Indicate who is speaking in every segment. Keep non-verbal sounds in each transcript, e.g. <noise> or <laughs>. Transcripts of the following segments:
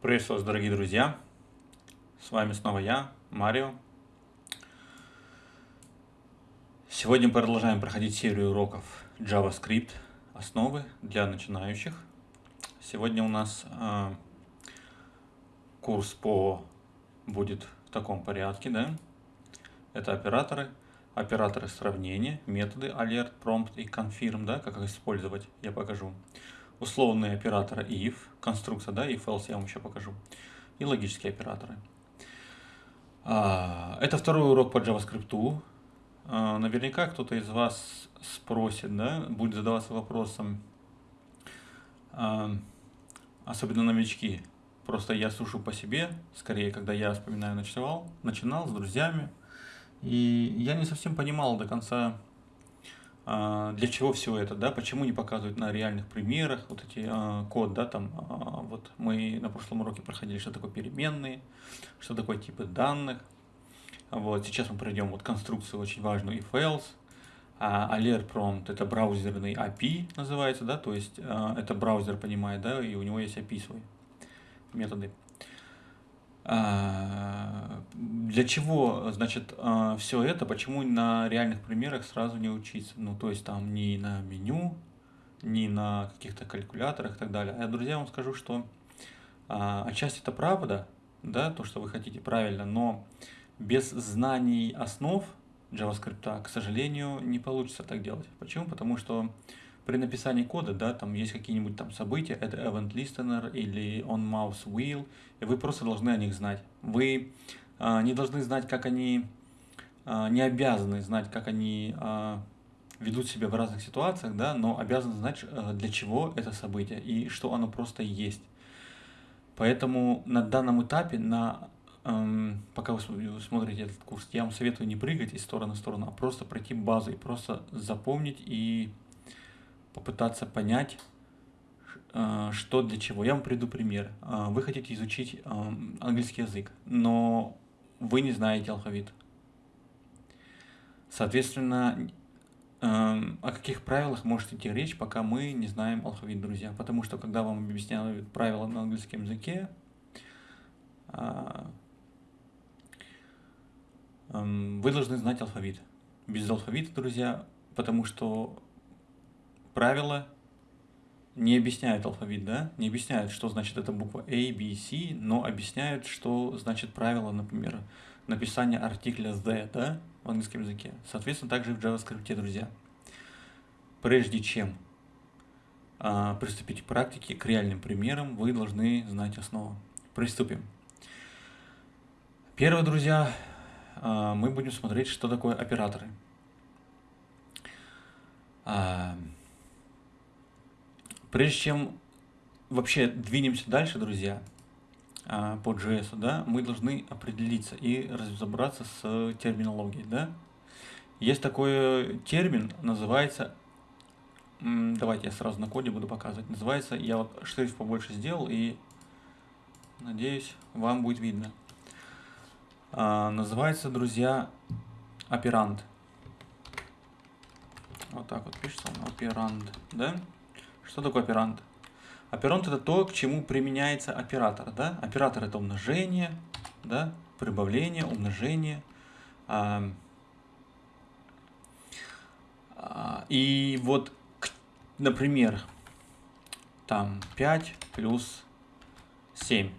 Speaker 1: Приветствую вас, дорогие друзья! С вами снова я, Марио. Сегодня продолжаем проходить серию уроков JavaScript, основы для начинающих. Сегодня у нас э, курс по будет в таком порядке, да? Это операторы, операторы сравнения, методы alert, prompt и confirm, да, как их использовать, я покажу условные операторы if, конструкция, да, if else я вам еще покажу, и логические операторы. А, это второй урок по JavaScript. А, наверняка кто-то из вас спросит, да, будет задаваться вопросом, а, особенно новички. Просто я слушаю по себе, скорее, когда я вспоминаю, начинал, начинал с друзьями, и я не совсем понимал до конца, для чего все это, да, почему не показывают на реальных примерах вот эти а, код, да, там, а, вот мы на прошлом уроке проходили, что такое переменные, что такое типы данных, вот, сейчас мы пройдем вот конструкцию очень важную if else, а alert prompt это браузерный API называется, да, то есть это браузер понимает, да, и у него есть API свой, методы. А, для чего, значит, а, все это, почему на реальных примерах сразу не учиться? Ну, то есть там не на меню, не на каких-то калькуляторах и так далее. А я, друзья, вам скажу, что отчасти это правда, да, то, что вы хотите правильно, но без знаний основ JavaScript, к сожалению, не получится так делать. Почему? Потому что при написании кода, да, там есть какие-нибудь там события, это event listener или on mouse wheel, и вы просто должны о них знать. Вы а, не должны знать, как они, а, не обязаны знать, как они а, ведут себя в разных ситуациях, да, но обязаны знать, а, для чего это событие и что оно просто есть. Поэтому на данном этапе, на, эм, пока вы смотрите этот курс, я вам советую не прыгать из стороны в сторону, а просто пройти базу и просто запомнить и попытаться понять, э, что для чего. Я вам приведу пример. Э, вы хотите изучить э, английский язык, но вы не знаете алфавит. Соответственно, о каких правилах может идти речь, пока мы не знаем алфавит, друзья? Потому что, когда вам объясняют правила на английском языке, вы должны знать алфавит. Без алфавита, друзья, потому что правила не объясняют алфавит, да, не объясняют, что значит эта буква A, B, C, но объясняют, что значит правило, например, написания артикля the, да, в английском языке. Соответственно, также и в JavaScript, друзья. Прежде чем а, приступить к практике, к реальным примерам, вы должны знать основу. Приступим. Первое, друзья, а, мы будем смотреть, что такое операторы. А, Прежде чем вообще двинемся дальше, друзья, а, по JS, да, мы должны определиться и разобраться с терминологией, да. Есть такой термин, называется, давайте я сразу на коде буду показывать, называется, я вот шрифт побольше сделал и надеюсь, вам будет видно. А, называется, друзья, оперант. Вот так вот пишется он, оперант, да. Что такое оперант? Оперант это то, к чему применяется оператор. Да? Оператор это умножение, да? прибавление, умножение. А, а, и вот, например, там 5 плюс 7.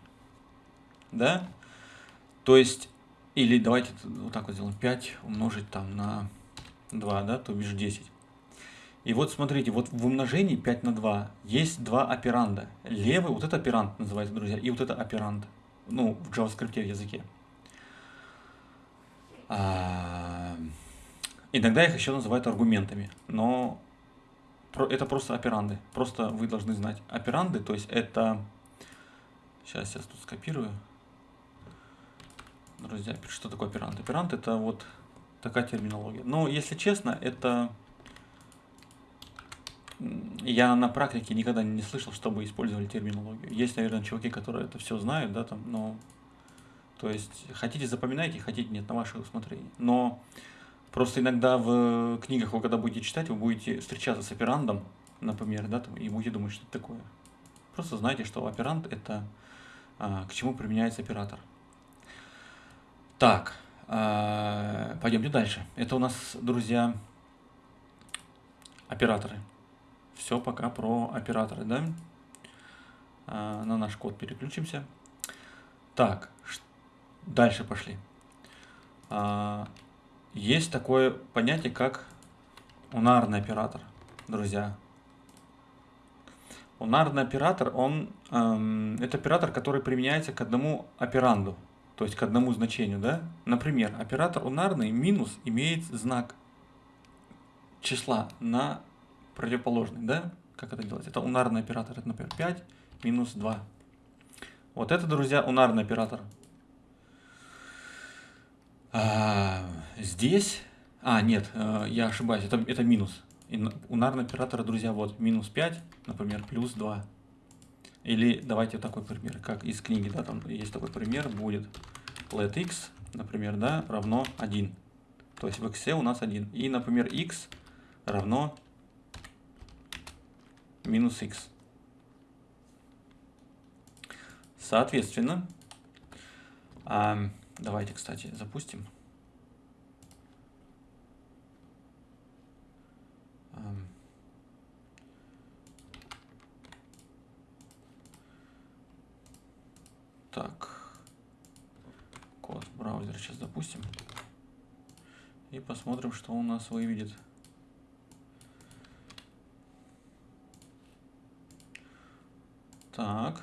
Speaker 1: Да? То есть, или давайте вот так вот сделаем. 5 умножить там на 2, да, то бишь 10. И вот смотрите, вот в умножении 5 на 2 есть два операнда. Левый, вот это операнд называется, друзья, и вот это операнд. Ну, в JavaScript языке. А, иногда их еще называют аргументами, но это просто операнды. Просто вы должны знать. Операнды, то есть это... Сейчас я тут скопирую. Друзья, что такое оперант? Оперант это вот такая терминология. Но, если честно, это я на практике никогда не слышал, чтобы использовали терминологию. Есть, наверное, чуваки, которые это все знают, да, там, но... То есть, хотите запоминайте, хотите нет, на ваше усмотрение. Но просто иногда в книгах, вы когда будете читать, вы будете встречаться с операндом, например, да, там, и будете думать, что это такое. Просто знайте, что операнд – это а, к чему применяется оператор. Так, а, пойдемте дальше. Это у нас, друзья, операторы. Все пока про операторы, да? А, на наш код переключимся. Так, дальше пошли. А, есть такое понятие, как унарный оператор, друзья. Унарный оператор, он, эм, это оператор, который применяется к одному операнду, то есть к одному значению. Да? Например, оператор унарный минус имеет знак числа на противоположный. Да? Как это делать? Это унарный оператор, это, например, 5 минус 2. Вот это, друзья, унарный оператор. А, здесь... А, нет, э, я ошибаюсь, это, это минус. И унарный оператор, друзья, вот минус 5, например, плюс 2. Или давайте такой пример, как из книги, да, там есть такой пример, будет let x, например, да, равно 1. То есть в x у нас 1. И, например, x равно минус x. Соответственно, давайте, кстати, запустим. Так, код браузера сейчас запустим и посмотрим, что у нас выведет. Так.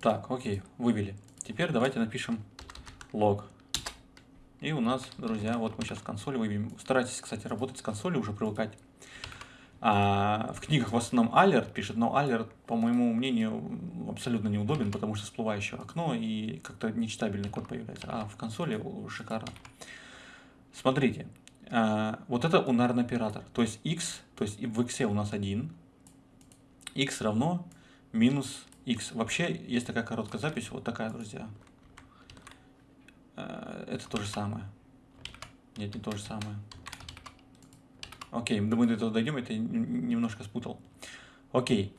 Speaker 1: Так, окей, вывели. Теперь давайте напишем лог. И у нас, друзья, вот мы сейчас в консоли выведем. Старайтесь, кстати, работать с консолью, уже привыкать. А, в книгах в основном alert пишет, но alert, по моему мнению, абсолютно неудобен, потому что всплывающее окно и как-то нечитабельный код появляется. А в консоли шикарно. Смотрите, вот это унарный оператор, то есть x, то есть в x у нас 1, x равно минус x. Вообще есть такая короткая запись, вот такая, друзья. Э, это то же самое. Нет, не то же самое. Окей, мы до этого дойдем, это немножко спутал. Окей.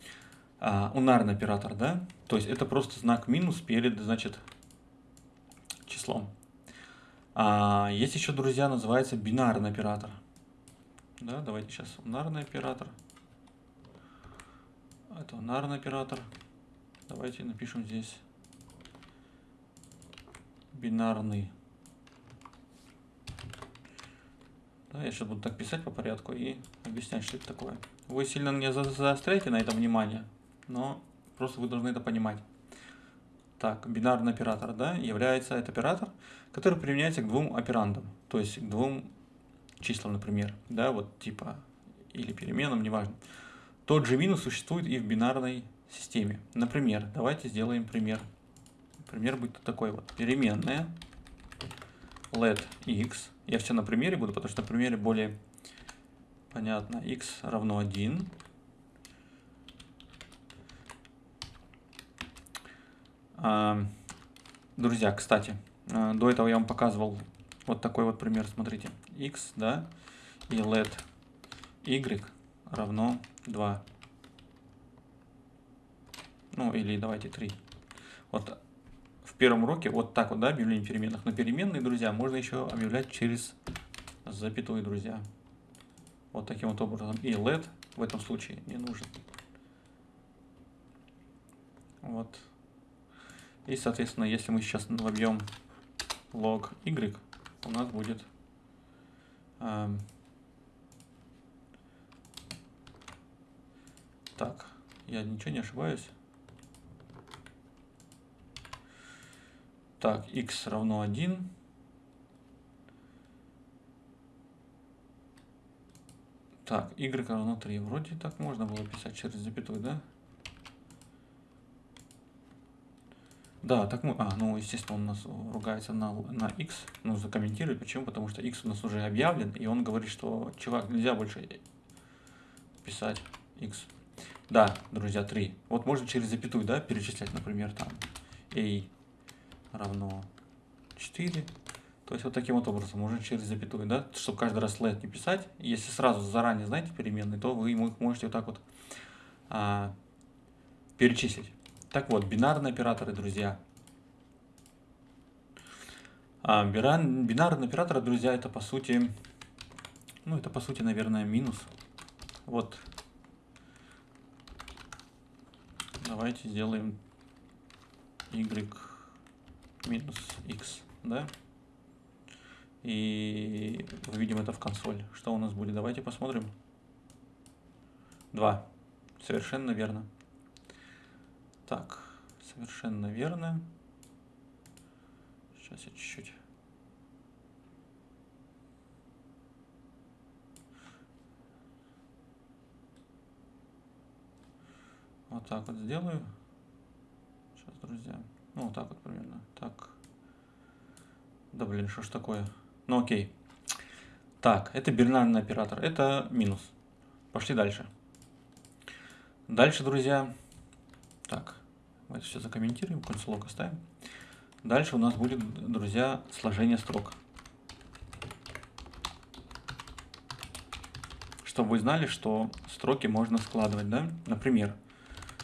Speaker 1: А, унарный оператор, да? То есть это просто знак минус перед, значит, числом. А, есть еще, друзья, называется бинарный оператор. Да, давайте сейчас унарный оператор. Это унарный оператор. Давайте напишем здесь бинарный. Да, я сейчас буду так писать по порядку и объяснять, что это такое. Вы сильно не заостряйте на этом внимание, но просто вы должны это понимать. Так, бинарный оператор, да, является это оператор, который применяется к двум операндам, то есть к двум числам, например, да, вот типа, или переменам, неважно. Тот же минус существует и в бинарной системе. Например, давайте сделаем пример. Пример будет такой вот. Переменная let x. Я все на примере буду, потому что на примере более понятно. x равно 1. Друзья, кстати, а, до этого я вам показывал вот такой вот пример. Смотрите. x, да, и let y равно 2. Ну, или давайте 3. Вот в первом уроке вот так вот, да, объявление переменных. Но переменные, друзья, можно еще объявлять через запятую, друзья. Вот таким вот образом. И let в этом случае не нужен. Вот. И, соответственно, если мы сейчас вобьем log y, у нас будет эм, так, я ничего не ошибаюсь. Так, x равно 1. Так, y равно 3. Вроде так можно было писать через запятую, да? Да, так мы... А, ну, естественно, он нас ругается на, на x. Ну, закомментирует. Почему? Потому что x у нас уже объявлен, и он говорит, что, чувак, нельзя больше писать x. Да, друзья, 3. Вот можно через запятую, да, перечислять, например, там, a равно 4. То есть вот таким вот образом, уже через запятую, да, чтобы каждый раз let не писать. Если сразу заранее знаете переменные, то вы их можете вот так вот а, перечислить. Так вот, бинарные операторы, друзья. А, бинарные операторы, друзья, это по сути, ну это по сути, наверное, минус. Вот. Давайте сделаем y минус x, да? И выведем это в консоль. Что у нас будет? Давайте посмотрим. 2. Совершенно верно. Так, совершенно верно. Сейчас я чуть-чуть. Вот так вот сделаю. Сейчас, друзья. Ну, вот так вот примерно. Так. Да блин, что ж такое? Ну окей. Так, это бинарный оператор. Это минус. Пошли дальше. Дальше, друзья. Так, мы это все закомментируем, консолог оставим. Дальше у нас будет, друзья, сложение строк. Чтобы вы знали, что строки можно складывать, да? Например,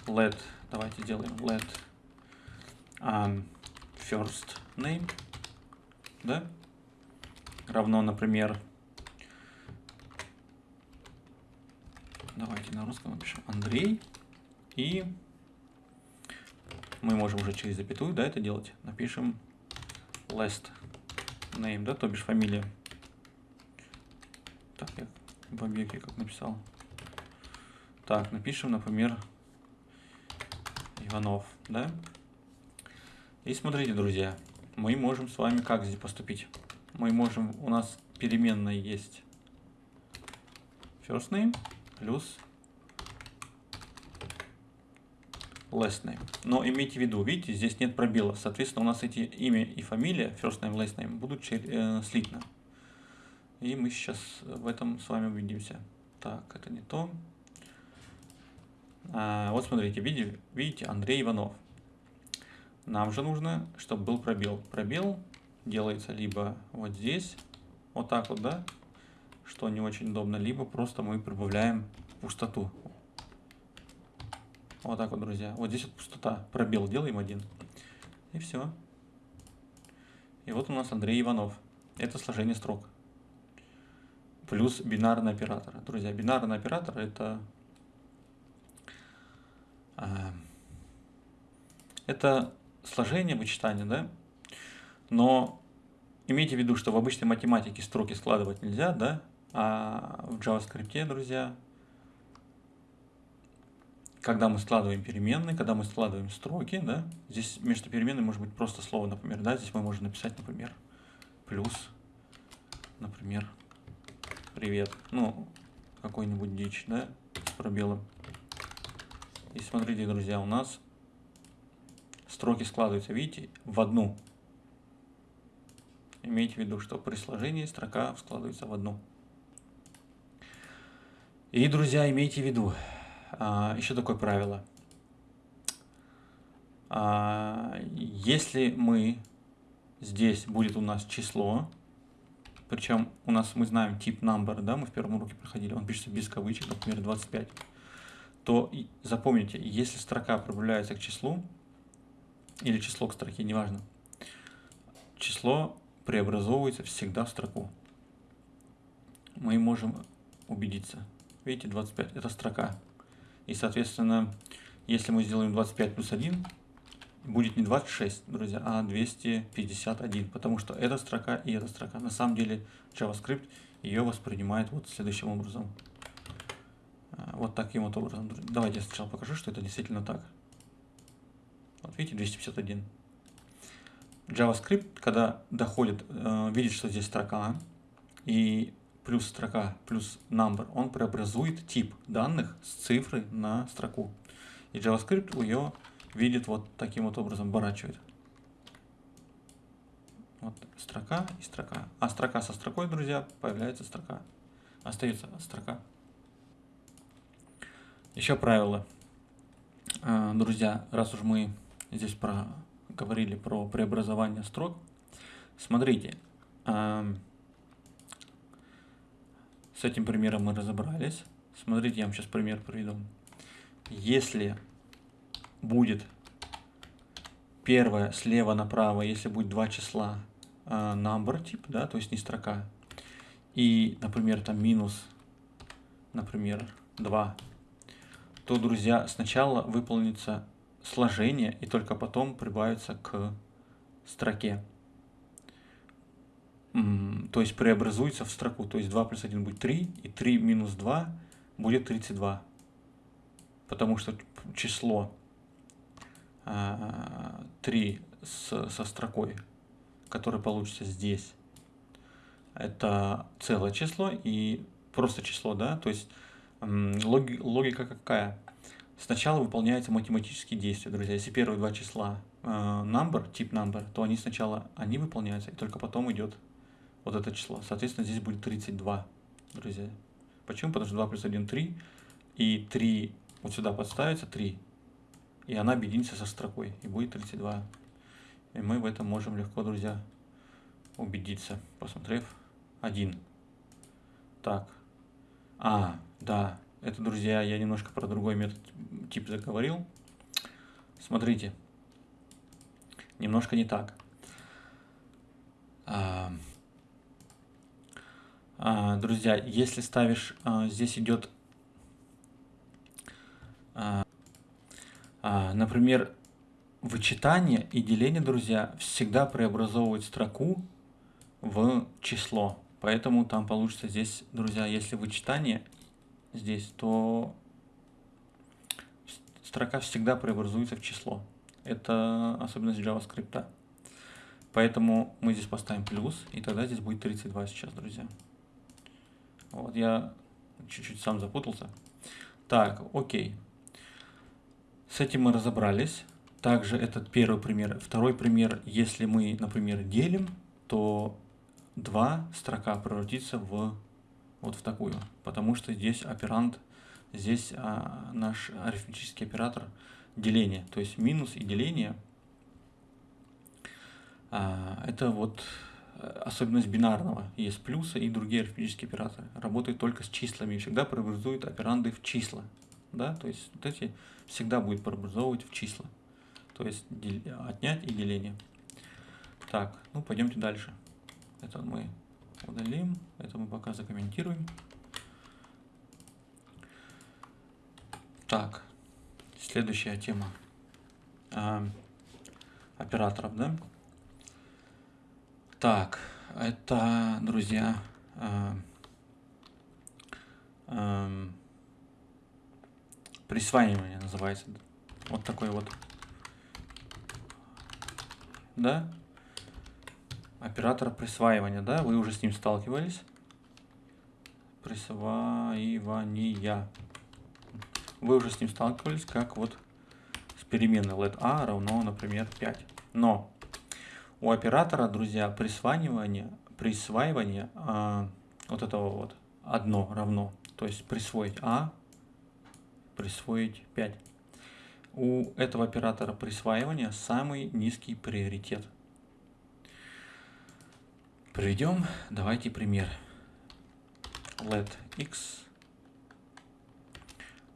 Speaker 1: let, давайте сделаем let um, first name, да? Равно, например, давайте на русском напишем Андрей и мы можем уже через запятую, да, это делать. Напишем last name, да, то бишь фамилия. Так, я в объекте как написал. Так, напишем, например, Иванов, да. И смотрите, друзья, мы можем с вами как здесь поступить. Мы можем, у нас переменная есть first name плюс last name. Но имейте в виду, видите, здесь нет пробела. Соответственно, у нас эти имя и фамилия, first name, last name, будут э, слитно. И мы сейчас в этом с вами убедимся. Так, это не то. А, вот смотрите, видите, Андрей Иванов. Нам же нужно, чтобы был пробел. Пробел делается либо вот здесь, вот так вот, да, что не очень удобно, либо просто мы прибавляем пустоту. Вот так вот, друзья. Вот здесь вот пустота. Пробел делаем один. И все. И вот у нас Андрей Иванов. Это сложение строк. Плюс бинарный оператор. Друзья, бинарный оператор это... А, это сложение, вычитание, да? Но имейте в виду, что в обычной математике строки складывать нельзя, да? А в JavaScript, друзья, когда мы складываем переменные, когда мы складываем строки, да, здесь между переменными может быть просто слово, например, да, здесь мы можем написать, например, плюс, например, привет, ну, какой-нибудь дичь, да, с пробелом. И смотрите, друзья, у нас строки складываются, видите, в одну. Имейте в виду, что при сложении строка складывается в одну. И, друзья, имейте в виду, еще такое правило. А, если мы здесь будет у нас число, причем у нас мы знаем тип number, да, мы в первом уроке проходили, он пишется без кавычек, например, 25, то запомните, если строка прибавляется к числу, или число к строке, неважно, число преобразовывается всегда в строку. Мы можем убедиться. Видите, 25 это строка. И, соответственно, если мы сделаем 25 плюс 1, будет не 26, друзья, а 251, потому что эта строка и эта строка. На самом деле JavaScript ее воспринимает вот следующим образом. А, вот таким вот образом. Давайте я сначала покажу, что это действительно так. Вот видите, 251. JavaScript, когда доходит, э, видит, что здесь строка, и плюс строка плюс number, он преобразует тип данных с цифры на строку. И JavaScript ее видит вот таким вот образом, оборачивает. Вот строка и строка. А строка со строкой, друзья, появляется строка. Остается строка. Еще правило. А, друзья, раз уж мы здесь про, говорили про преобразование строк, смотрите, с этим примером мы разобрались. Смотрите, я вам сейчас пример приведу. Если будет первое слева направо, если будет два числа э, number тип, да, то есть не строка, и, например, там минус, например, 2, то, друзья, сначала выполнится сложение и только потом прибавится к строке. То есть преобразуется в строку. То есть 2 плюс 1 будет 3, и 3 минус 2 будет 32. Потому что число 3 а, со строкой, которое получится здесь, это целое число и просто число, да, то есть логи, логика какая? Сначала выполняются математические действия, друзья. Если первые два числа э, number, тип number, то они сначала они выполняются, и только потом идет вот это число. Соответственно, здесь будет 32, друзья. Почему? Потому что 2 плюс 1 – 3, и 3 вот сюда подставится 3, и она объединится со строкой, и будет 32. И мы в этом можем легко, друзья, убедиться, посмотрев 1. Так. А, да, это, друзья, я немножко про другой метод тип заговорил. Смотрите, немножко не так. А, друзья, если ставишь, а, здесь идет, а, а, например, вычитание и деление, друзья, всегда преобразовывают строку в число. Поэтому там получится здесь, друзья, если вычитание здесь, то строка всегда преобразуется в число. Это особенность JavaScript. Поэтому мы здесь поставим плюс, и тогда здесь будет 32 сейчас, друзья. Вот, я чуть-чуть сам запутался. Так, окей. С этим мы разобрались. Также этот первый пример. Второй пример, если мы, например, делим, то 2 строка превратится в вот в такую, потому что здесь оперант, здесь а, наш арифметический оператор деления, то есть минус и деление, а, это вот особенность бинарного. Есть плюсы и другие арифметические операторы. Работают только с числами и всегда преобразуют операнды в числа. Да? То есть вот эти всегда будет преобразовывать в числа. То есть отнять и деление. Так, ну пойдемте дальше. Это мы удалим. Это мы пока закомментируем. Так, следующая тема а, операторов, да? Так, это, друзья, а, а, присваивание называется. Вот такой вот. Да? оператора присваивания, да, вы уже с ним сталкивались. Присваивания. Вы уже с ним сталкивались, как вот с переменной let a равно, например, 5. Но у оператора, друзья, присваивание, присваивание а, вот этого вот одно равно, то есть присвоить а, присвоить 5. У этого оператора присваивания самый низкий приоритет – Приведем, давайте пример. Let x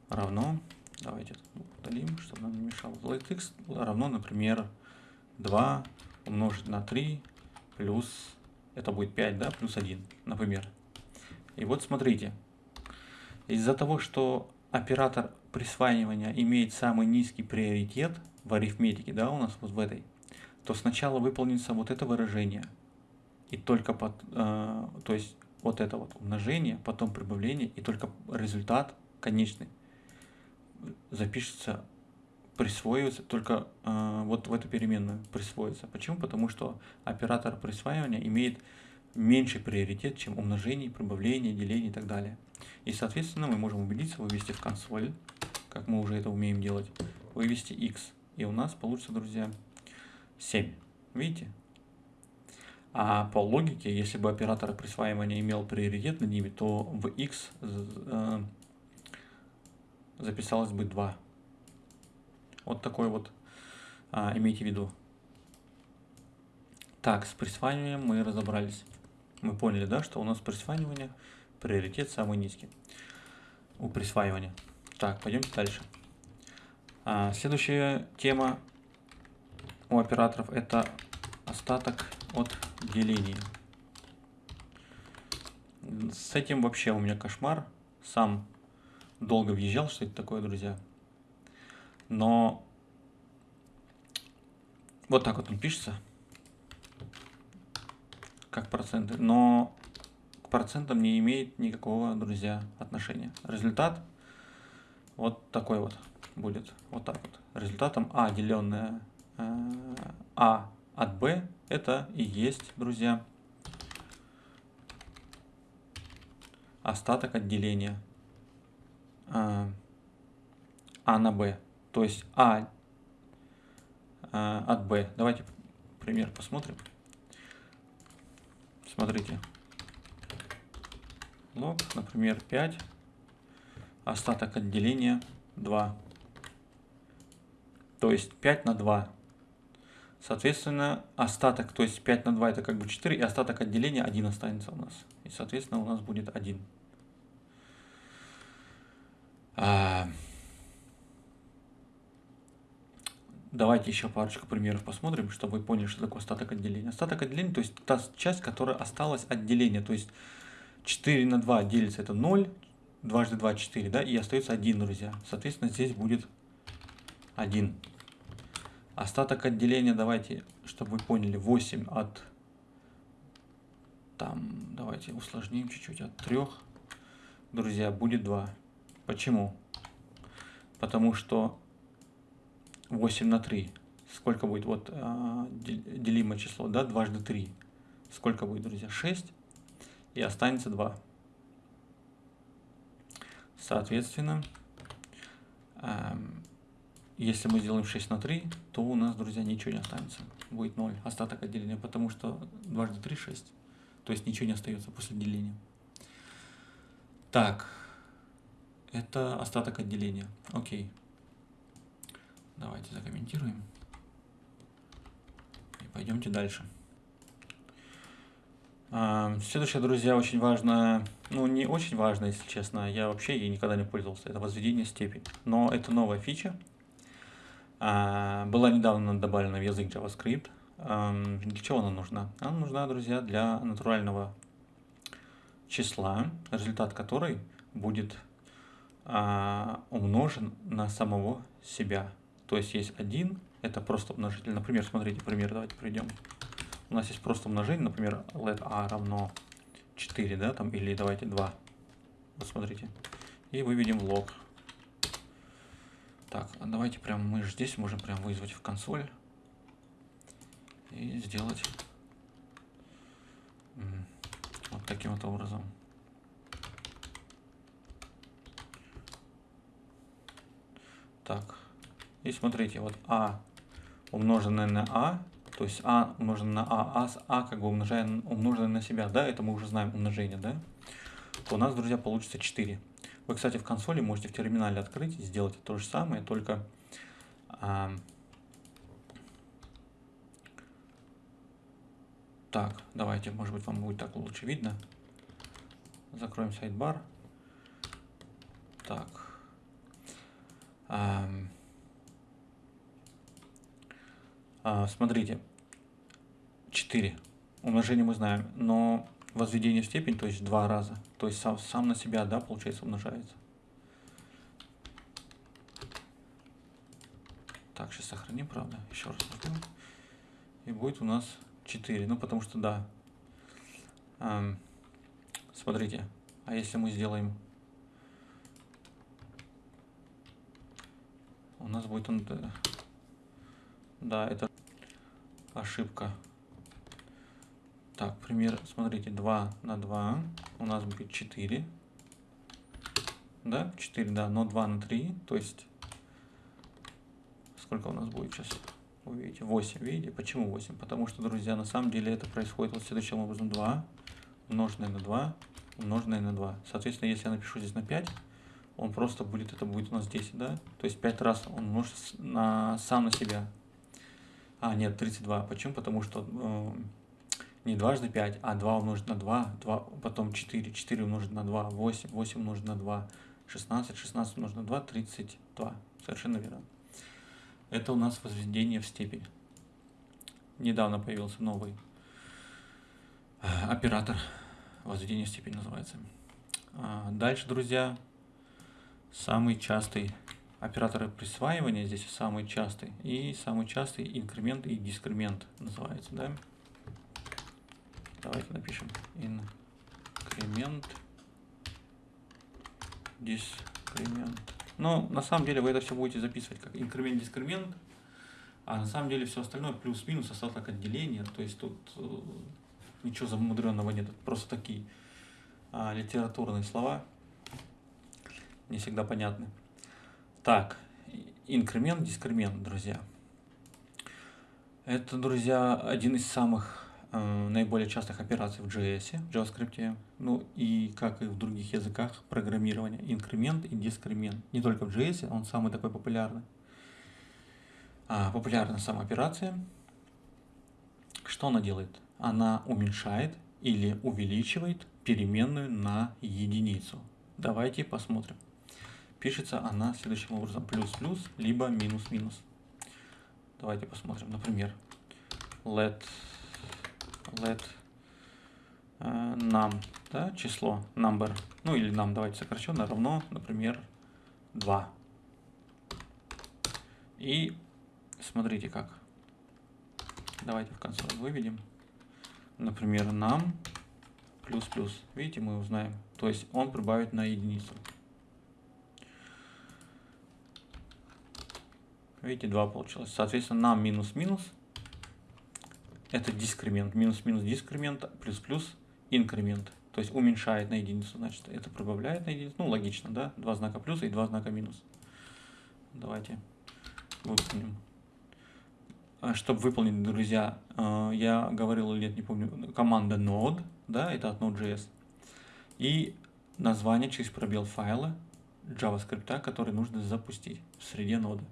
Speaker 1: равно, давайте удалим, чтобы нам не мешало. Let x равно, например, 2 умножить на 3 плюс, это будет 5, да, плюс 1, например. И вот смотрите, из-за того, что оператор присваивания имеет самый низкий приоритет в арифметике, да, у нас вот в этой, то сначала выполнится вот это выражение – и только под, э, то есть вот это вот умножение, потом прибавление, и только результат конечный запишется, присвоивается, только э, вот в эту переменную присвоится. Почему? Потому что оператор присваивания имеет меньший приоритет, чем умножение, прибавление, деление и так далее. И, соответственно, мы можем убедиться, вывести в консоль, как мы уже это умеем делать, вывести x. И у нас получится, друзья, 7. Видите? А по логике, если бы оператор присваивания имел приоритет над ними, то в x э, записалось бы 2. Вот такой вот, а, имейте в виду. Так, с присваиванием мы разобрались. Мы поняли, да, что у нас присваивание приоритет самый низкий у присваивания. Так, пойдемте дальше. А, следующая тема у операторов это остаток от деления. С этим вообще у меня кошмар. Сам долго въезжал, что это такое, друзья. Но вот так вот он пишется. Как проценты. Но к процентам не имеет никакого, друзья, отношения. Результат вот такой вот будет. Вот так вот. Результатом А, деленное э, А от Б, это и есть, друзья, остаток отделения э, А на Б. То есть А э, от b. Давайте пример посмотрим. Смотрите. Лог, например, 5. Остаток отделения 2. То есть 5 на 2. Соответственно, остаток, то есть 5 на 2 это как бы 4, и остаток отделения 1 останется у нас. И, соответственно, у нас будет 1. А... Давайте еще парочку примеров посмотрим, чтобы вы поняли, что такое остаток отделения. Остаток отделения, то есть та часть, которая осталась от деления. То есть 4 на 2 делится это 0, дважды 2 4, да, и остается 1, друзья. Соответственно, здесь будет 1. Остаток отделения, давайте, чтобы вы поняли, 8 от, там, давайте усложним чуть-чуть, от 3, друзья, будет 2. Почему? Потому что 8 на 3. Сколько будет? Вот а, делимое число, да, дважды 3. Сколько будет, друзья? 6. И останется 2. Соответственно, если мы сделаем 6 на 3, то у нас, друзья, ничего не останется. Будет 0, остаток отделения, потому что дважды 3 – 6. То есть ничего не остается после деления. Так, это остаток отделения. Окей. Давайте закомментируем. И пойдемте дальше. А, следующее, друзья, очень важно, ну не очень важно, если честно, я вообще ей никогда не пользовался, это возведение степени. Но это новая фича, а, была недавно добавлена в язык JavaScript. Для чего она нужна? Она нужна, друзья, для натурального числа, результат которой будет а, умножен на самого себя. То есть есть один, это просто умножитель. Например, смотрите, пример давайте пройдем. У нас есть просто умножение, например, let a равно 4, да, там, или давайте 2. Вот смотрите. И выведем лог. Так, а давайте прям мы же здесь можем прям вызвать в консоль и сделать вот таким вот образом. Так, и смотрите, вот а умноженное на а, то есть а умноженное на а, а с а как бы умножаем, умноженное на себя, да, это мы уже знаем умножение, да, то у нас, друзья, получится 4. Вы, кстати, в консоли можете в терминале открыть и сделать то же самое, только а, так, давайте, может быть, вам будет так лучше видно. Закроем сайдбар. Так. А, а, смотрите, 4. Умножение мы знаем, но возведение в степень, то есть два раза. То есть сам, сам на себя, да, получается, умножается. Так, сейчас сохраним, правда. Еще раз нажмем. И будет у нас 4. Ну, потому что, да. Эм, смотрите, а если мы сделаем... У нас будет он... Да, это ошибка. Так, пример, смотрите, 2 на 2 у нас будет 4. Да, 4, да, но 2 на 3, то есть, сколько у нас будет сейчас? Вы видите, 8, видите? Почему 8? Потому что, друзья, на самом деле это происходит вот следующим образом. 2 умноженное на 2 умноженное на 2. Соответственно, если я напишу здесь на 5, он просто будет, это будет у нас 10, да? То есть 5 раз он умножится на, сам на себя. А, нет, 32. Почему? Потому что... Э, не дважды 5, а 2 умножить на 2, 2 потом 4, 4 умножить на 2, 8, 8 умножить на 2, 16, 16 умножить на 2, 32. Совершенно верно. Это у нас возведение в степень. Недавно появился новый э, оператор. Возведение в степень называется. А, дальше, друзья, самый частый операторы присваивания здесь самый частый. И самый частый инкремент и дискремент называется, да? Давайте напишем инкремент, дискремент. Но на самом деле вы это все будете записывать как инкремент, дискремент, а на самом деле все остальное плюс-минус остаток отделения. То есть тут э, ничего замудренного нет, просто такие а, литературные слова, не всегда понятны. Так, инкремент, дискремент, друзья. Это, друзья, один из самых э, наиболее частых операций в JS, в JavaScript, ну и как и в других языках программирования, инкремент и дискремент. Не только в JS, он самый такой популярный. А, популярна сама операция. Что она делает? Она уменьшает или увеличивает переменную на единицу. Давайте посмотрим. Пишется она следующим образом. Плюс-плюс, либо минус-минус. Давайте посмотрим. Например, let, let uh, num, да, число, number, ну или нам давайте сокращенно, равно, например, 2. И смотрите как. Давайте в конце выведем. Например, нам плюс-плюс. Видите, мы узнаем. То есть он прибавит на единицу. Видите, 2 получилось. Соответственно, нам минус-минус. Это дискремент. Минус-минус дискремент, плюс-плюс инкремент. То есть уменьшает на единицу, значит, это прибавляет на единицу. Ну, логично, да? Два знака плюса и два знака минус. Давайте выполним. А чтобы выполнить, друзья, э, я говорил или нет, не помню, команда node, да, это от Node.js. И название через пробел файла JavaScript, который нужно запустить в среде ноды.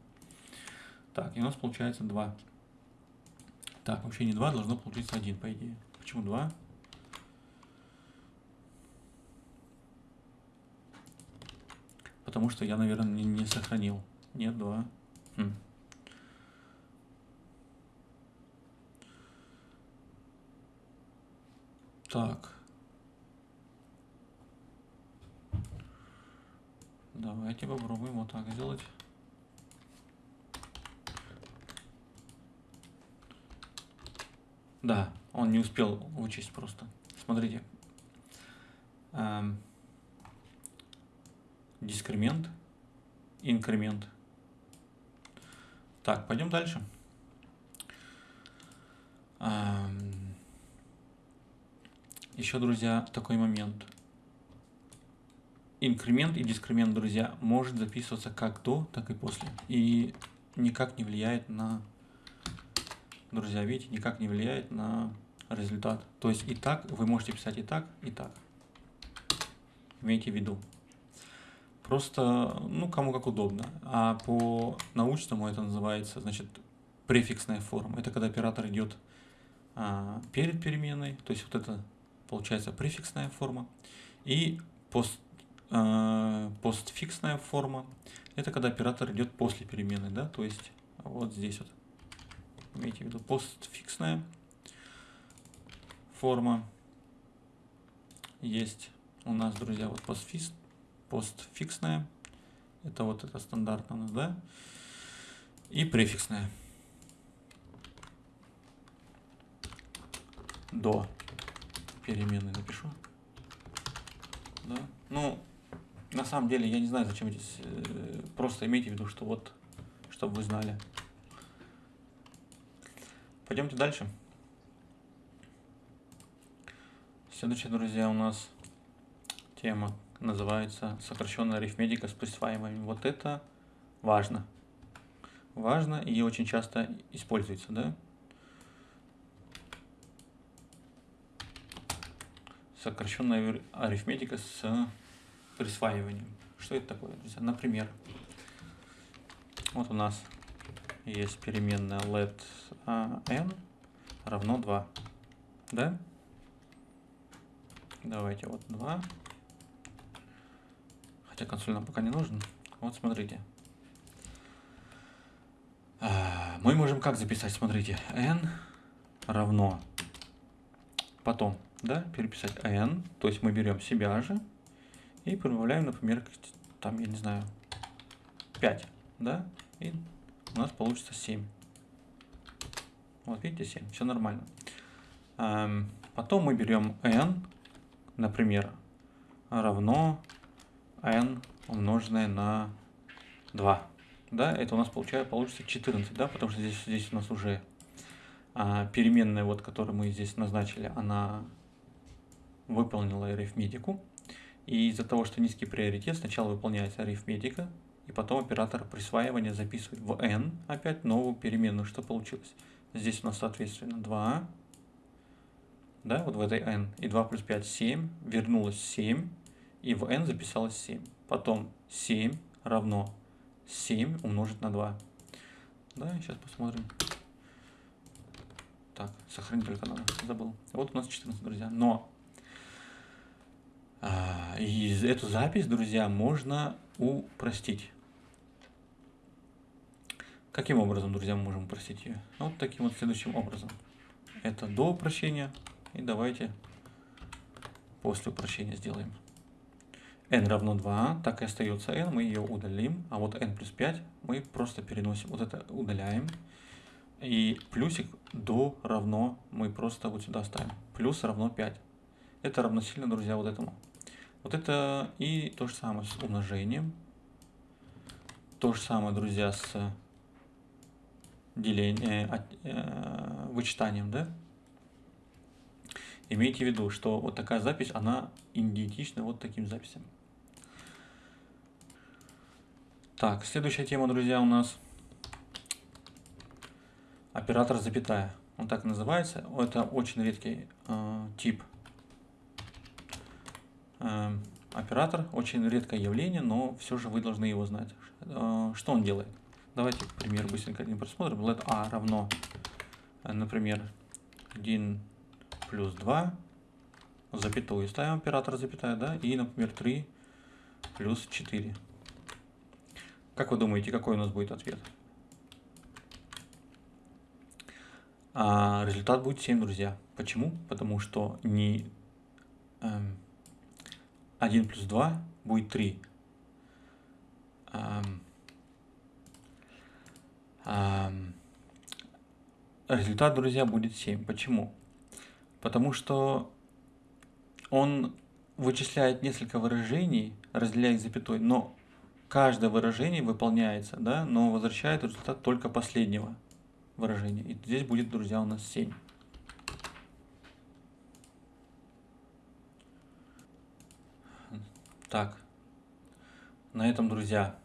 Speaker 1: Так, и у нас получается 2. Так, вообще не 2, должно получиться 1, по идее. Почему 2? Потому что я, наверное, не, не сохранил. Нет, 2. Хм. Так. Давайте попробуем вот так сделать. Да, он не успел вычесть просто. Смотрите. Эм, дискремент, инкремент. Так, пойдем дальше. Эм, еще, друзья, такой момент. Инкремент и дискремент, друзья, может записываться как до, так и после. И никак не влияет на друзья, видите, никак не влияет на результат. То есть и так, вы можете писать и так, и так. Имейте в виду. Просто, ну, кому как удобно. А по научному это называется, значит, префиксная форма. Это когда оператор идет а, перед переменной, то есть вот это получается префиксная форма. И пост, а, постфиксная форма, это когда оператор идет после переменной, да, то есть вот здесь вот имейте в виду постфиксная форма. Есть у нас, друзья, вот постфикс, постфиксная. Это вот это стандартно у нас, да? И префиксная. До переменной напишу. Да? Ну, на самом деле, я не знаю, зачем здесь. Э, просто имейте в виду, что вот, чтобы вы знали. Пойдемте дальше. Следующая, друзья, у нас тема называется сокращенная арифметика с присваиванием. Вот это важно. Важно и очень часто используется, да? Сокращенная арифметика с присваиванием. Что это такое, друзья? Например, вот у нас есть переменная let n равно 2. Да? Давайте вот 2. Хотя консоль нам пока не нужен. Вот смотрите. мы можем как записать? Смотрите, n равно потом, да, переписать n, то есть мы берем себя же и прибавляем, например, там, я не знаю, 5, да, и у нас получится 7. Вот видите, 7, все нормально. Эм, потом мы берем n, например, равно n умноженное на 2. Да, это у нас получается, получится 14, да, потому что здесь, здесь у нас уже а, переменная, вот, которую мы здесь назначили, она выполнила арифметику. И из-за того, что низкий приоритет, сначала выполняется арифметика, и потом оператор присваивания записывает в n опять новую переменную. Что получилось? Здесь у нас, соответственно, 2, да, вот в этой n, и 2 плюс 5 – 7, вернулось 7, и в n записалось 7. Потом 7 равно 7 умножить на 2. Да, сейчас посмотрим. Так, сохранить только надо, забыл. Вот у нас 14, друзья. Но а, и эту запись, друзья, можно упростить. Каким образом, друзья, мы можем упростить ее? Вот таким вот следующим образом. Это до упрощения. И давайте после упрощения сделаем. n равно 2, так и остается n, мы ее удалим. А вот n плюс 5 мы просто переносим, вот это удаляем. И плюсик до равно мы просто вот сюда ставим. Плюс равно 5. Это равносильно, друзья, вот этому. Вот это и то же самое с умножением. То же самое, друзья, с делением, э, э, вычитанием, да? Имейте в виду, что вот такая запись, она идентична вот таким записям. Так, следующая тема, друзья, у нас оператор запятая. Он так называется. Это очень редкий э, тип э, оператор, очень редкое явление, но все же вы должны его знать. Э, что он делает? Давайте пример быстренько один просмотрим. Let a равно, э, например, 1 плюс 2, запятую ставим оператор запятая, да, и, например, 3 плюс 4. Как вы думаете, какой у нас будет ответ? А результат будет 7, друзья. Почему? Потому что не эм, 1 плюс 2 будет 3. Эм, эм, результат, друзья, будет 7. Почему? Потому что он вычисляет несколько выражений, разделяя их запятой, но каждое выражение выполняется, да, но возвращает результат только последнего выражения. И здесь будет, друзья, у нас 7. Так, на этом, друзья,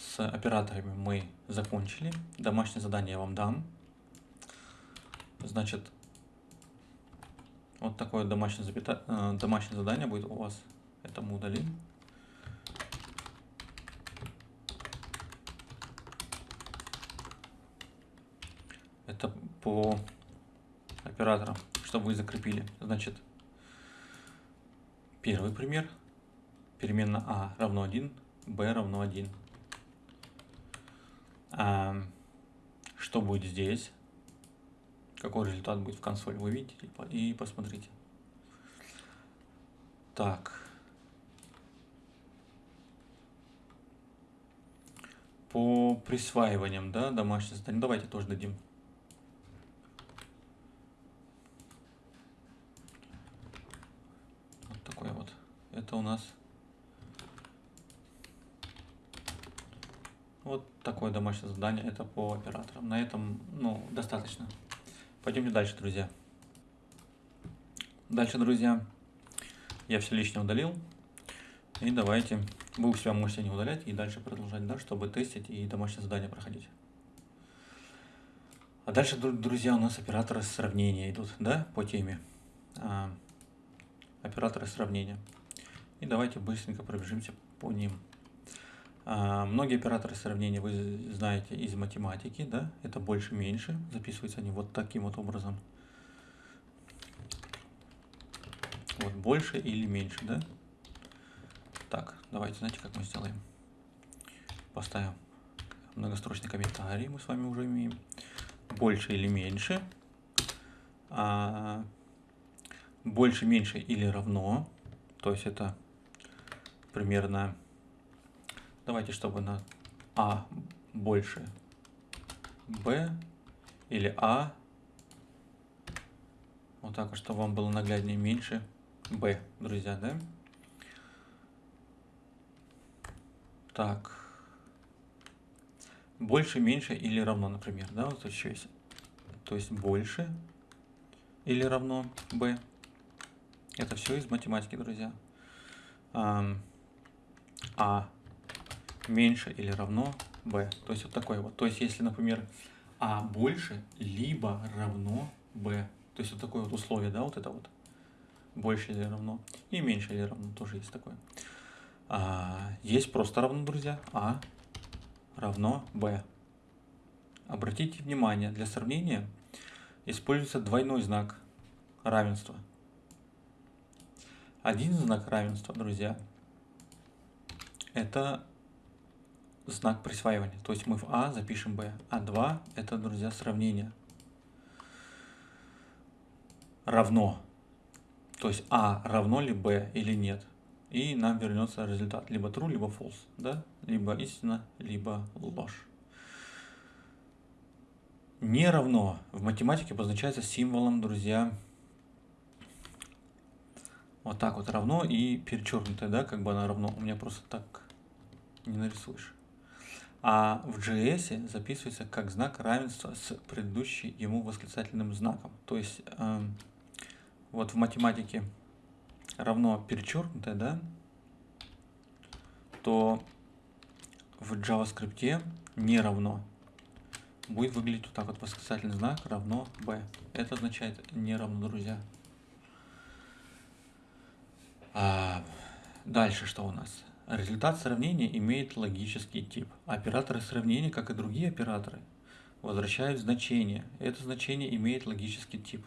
Speaker 1: с операторами мы закончили. Домашнее задание я вам дам. Значит, вот такое домашнее, запята... Э, домашнее задание будет у вас. Это мы удалим. Это по операторам, чтобы вы закрепили. Значит, первый пример. Переменная а равно 1, b равно 1. А, что будет здесь? какой результат будет в консоли, вы видите, и посмотрите. Так. По присваиваниям, да, домашних заданий, давайте тоже дадим. Вот такое вот. Это у нас вот такое домашнее задание, это по операторам. На этом, ну, достаточно. Пойдемте дальше, друзья. Дальше, друзья, я все лишнее удалил. И давайте, вы у себя можете не удалять и дальше продолжать, да, чтобы тестить и домашнее задание проходить. А дальше, друзья, у нас операторы сравнения идут, да, по теме. А, операторы сравнения. И давайте быстренько пробежимся по ним. А, многие операторы сравнения вы знаете из математики, да, это больше-меньше, записываются они вот таким вот образом. Вот больше или меньше, да? Так, давайте, знаете, как мы сделаем? Поставим многострочный комментарий, мы с вами уже имеем. больше или меньше, а, больше, меньше или равно, то есть это примерно, давайте, чтобы на А больше Б или А, вот так чтобы вам было нагляднее меньше Б, друзья, да? Так. Больше, меньше или равно, например, да, вот еще есть. То есть больше или равно b. Это все из математики, друзья. А, а меньше или равно b. То есть вот такой вот. То есть если, например, а больше либо равно b. То есть вот такое вот условие, да, вот это вот. Больше или равно. И меньше или равно тоже есть такое. А, есть просто равно, друзья. а равно b. Обратите внимание, для сравнения используется двойной знак равенства. Один знак равенства, друзья, это знак присваивания. То есть мы в А запишем b, а 2 это, друзья, сравнение. Равно. То есть А равно ли b или нет. И нам вернется результат. Либо true, либо false. Да? Либо истина, либо ложь. Не равно в математике обозначается символом, друзья, вот так вот равно и перечеркнутое, да, как бы оно равно. У меня просто так не нарисуешь. А в JS записывается как знак равенства с предыдущим ему восклицательным знаком. То есть э, вот в математике равно перечеркнутое, да, то в JavaScript не равно будет выглядеть вот так вот восклицательный знак равно b. Это означает не равно, друзья. А, дальше что у нас? Результат сравнения имеет логический тип. Операторы сравнения, как и другие операторы, возвращают значение. Это значение имеет логический тип.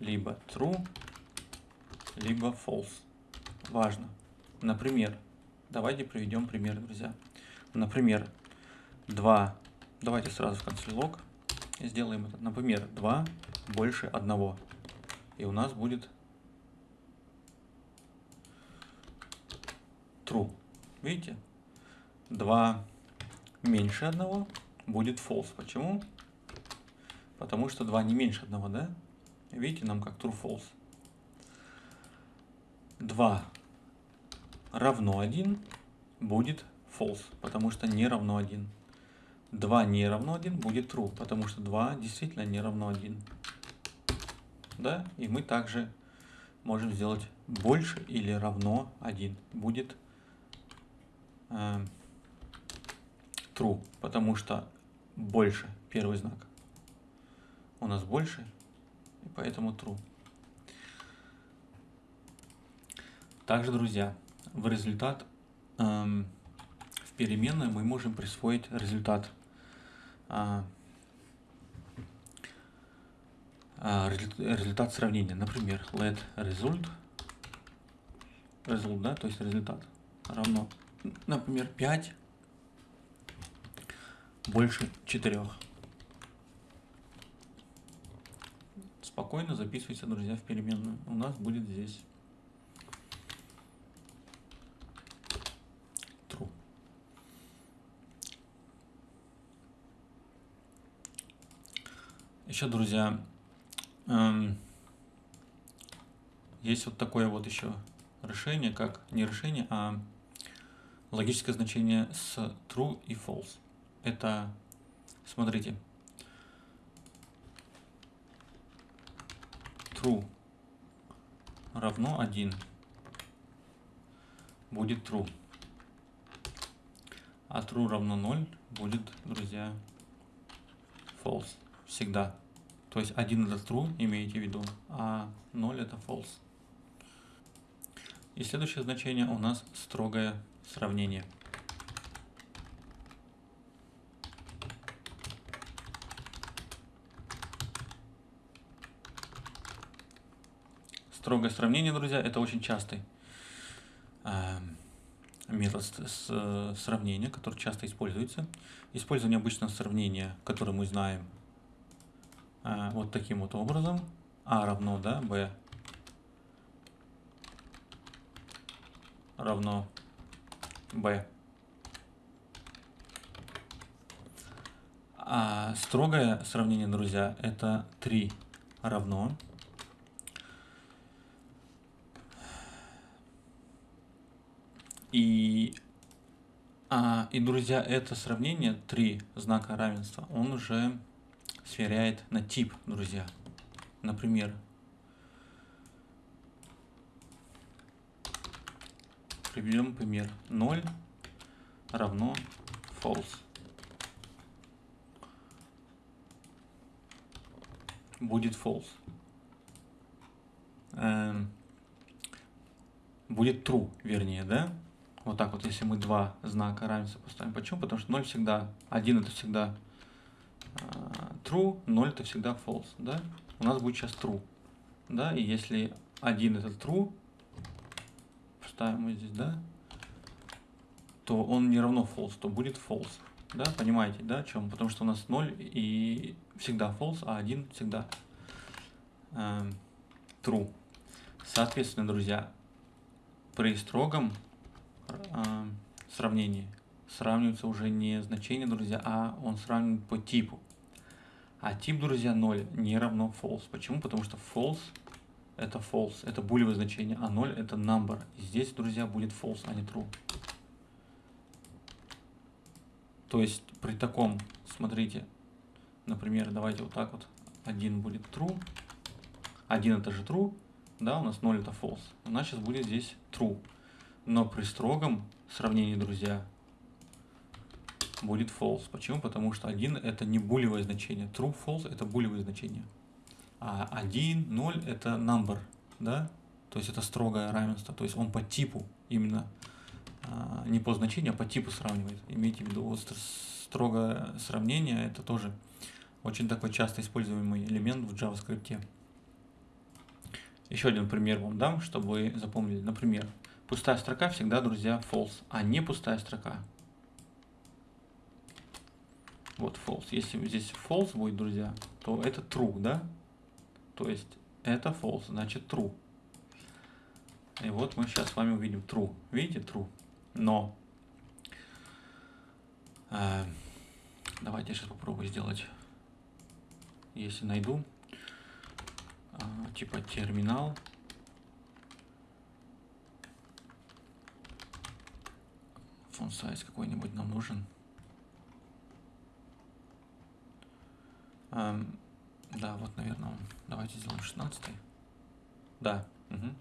Speaker 1: Либо true, либо false. Важно. Например, давайте приведем пример, друзья. Например, 2 Давайте сразу в конце лог сделаем это. Например, 2 больше 1. И у нас будет true. Видите? 2 меньше 1 будет false. Почему? Потому что 2 не меньше 1, да? Видите, нам как true false. 2 равно 1 будет false, потому что не равно 1. 2 не равно 1 будет true, потому что 2 действительно не равно 1. Да? И мы также можем сделать больше или равно 1. Будет э, true, потому что больше первый знак. У нас больше, и поэтому true. Также, друзья, в результат эм, в переменной мы можем присвоить результат а, результат сравнения. Например, let result, result, да, то есть результат равно, например, 5 больше 4. Спокойно записывайте, друзья, в переменную. У нас будет здесь Еще, друзья, эм, есть вот такое вот еще решение, как не решение, а логическое значение с true и false. Это, смотрите, true равно 1 будет true, а true равно 0 будет, друзья, false всегда. То есть один это true, имейте в виду, а 0 это false. И следующее значение у нас строгое сравнение. Строгое сравнение, друзья, это очень частый э, метод с, сравнения, который часто используется. Использование обычного сравнения, которое мы знаем а, вот таким вот образом. А равно, да, b равно b. А строгое сравнение, друзья, это 3 равно. И, а, и, друзья, это сравнение, 3 знака равенства, он уже сверяет на тип, друзья. Например, приведем пример. 0 равно false. Будет false. Эм, будет true, вернее, да? Вот так вот, если мы два знака равенства поставим. Почему? Потому что 0 всегда, 1 это всегда э, true, 0 это всегда false, да? У нас будет сейчас true, да? И если 1 это true, ставим мы здесь, да, то он не равно false, то будет false. Да, понимаете, да, о чем? Потому что у нас 0 и всегда false, а 1 всегда э, true. Соответственно, друзья, при строгом э, сравнении сравнивается уже не значение, друзья, а он сравнивает по типу. А тип, друзья, 0 не равно false. Почему? Потому что false это false, это булевое значение, а 0 это number. И здесь, друзья, будет false, а не true. То есть при таком, смотрите, например, давайте вот так вот, 1 будет true, 1 это же true, да, у нас 0 это false. У нас сейчас будет здесь true. Но при строгом сравнении, друзья, будет false. Почему? Потому что 1 это не булевое значение. True, false это булевое значение а 1, 0 это number, да, то есть это строгое равенство, то есть он по типу именно, а, не по значению, а по типу сравнивает. Имейте в виду, вот строгое сравнение это тоже очень такой часто используемый элемент в JavaScript. Еще один пример вам дам, чтобы вы запомнили. Например, пустая строка всегда, друзья, false, а не пустая строка. Вот false. Если здесь false будет, друзья, то это true, да? То есть это false, значит true. И вот мы сейчас с вами увидим true. Видите, true. Но э, давайте я сейчас попробую сделать, если найду, э, типа терминал. Font size какой-нибудь нам нужен. Эм, да, вот, наверное, давайте сделаем 16 -й. Да. Угу.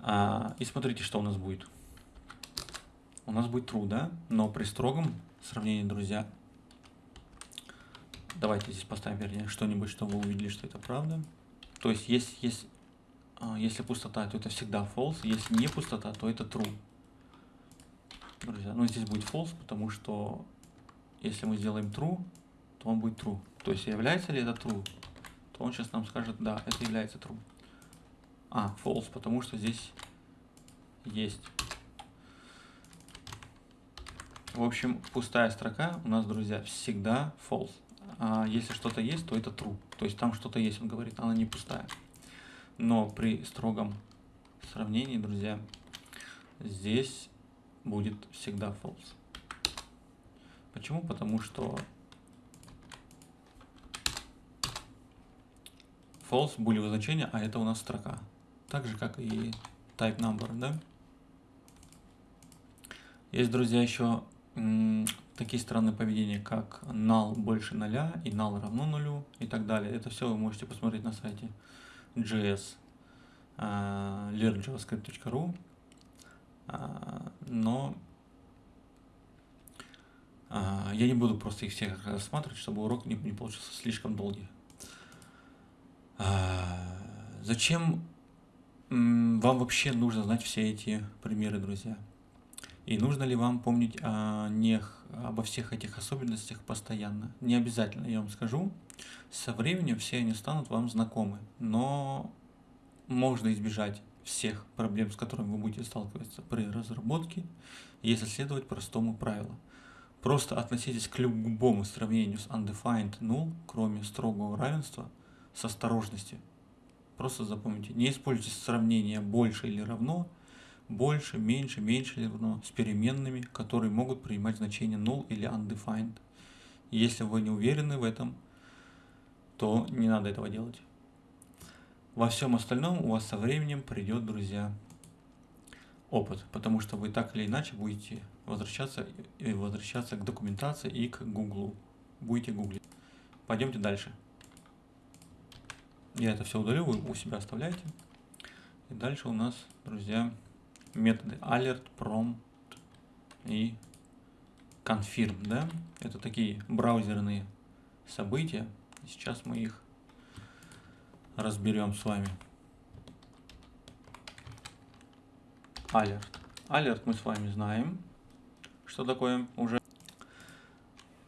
Speaker 1: А, и смотрите, что у нас будет. У нас будет true, да? Но при строгом сравнении, друзья, давайте здесь поставим, вернее, что-нибудь, чтобы вы увидели, что это правда. То есть, есть, есть, а, если пустота, то это всегда false. Если не пустота, то это true. Друзья, ну здесь будет false, потому что если мы сделаем true, то он будет true. То есть является ли это true, то он сейчас нам скажет, да, это является true. А, false, потому что здесь есть. В общем, пустая строка у нас, друзья, всегда false. А если что-то есть, то это true. То есть там что-то есть, он говорит, она не пустая. Но при строгом сравнении, друзья, здесь будет всегда false. Почему? Потому что false булевое значение, а это у нас строка. Так же, как и type number, да? Есть, друзья, еще такие странные поведения, как null больше нуля и null равно нулю и так далее. Это все вы можете посмотреть на сайте js uh, learnjavascript.ru uh, но а, я не буду просто их всех рассматривать, чтобы урок не, не получился слишком долгий. А, зачем вам вообще нужно знать все эти примеры, друзья? И нужно ли вам помнить о них, обо всех этих особенностях постоянно? Не обязательно, я вам скажу. Со временем все они станут вам знакомы, но можно избежать всех проблем, с которыми вы будете сталкиваться при разработке, если следовать простому правилу. Просто относитесь к любому сравнению с undefined null, кроме строгого равенства, с осторожностью. Просто запомните, не используйте сравнение больше или равно, больше, меньше, меньше или равно с переменными, которые могут принимать значение null или undefined. Если вы не уверены в этом, то не надо этого делать. Во всем остальном у вас со временем придет, друзья, опыт, потому что вы так или иначе будете возвращаться и возвращаться к документации и к Гуглу. Будете гуглить. Пойдемте дальше. Я это все удалю, вы у себя оставляете. И дальше у нас, друзья, методы alert, prompt и confirm, да? Это такие браузерные события. Сейчас мы их разберем с вами. Alert. Alert мы с вами знаем, что такое уже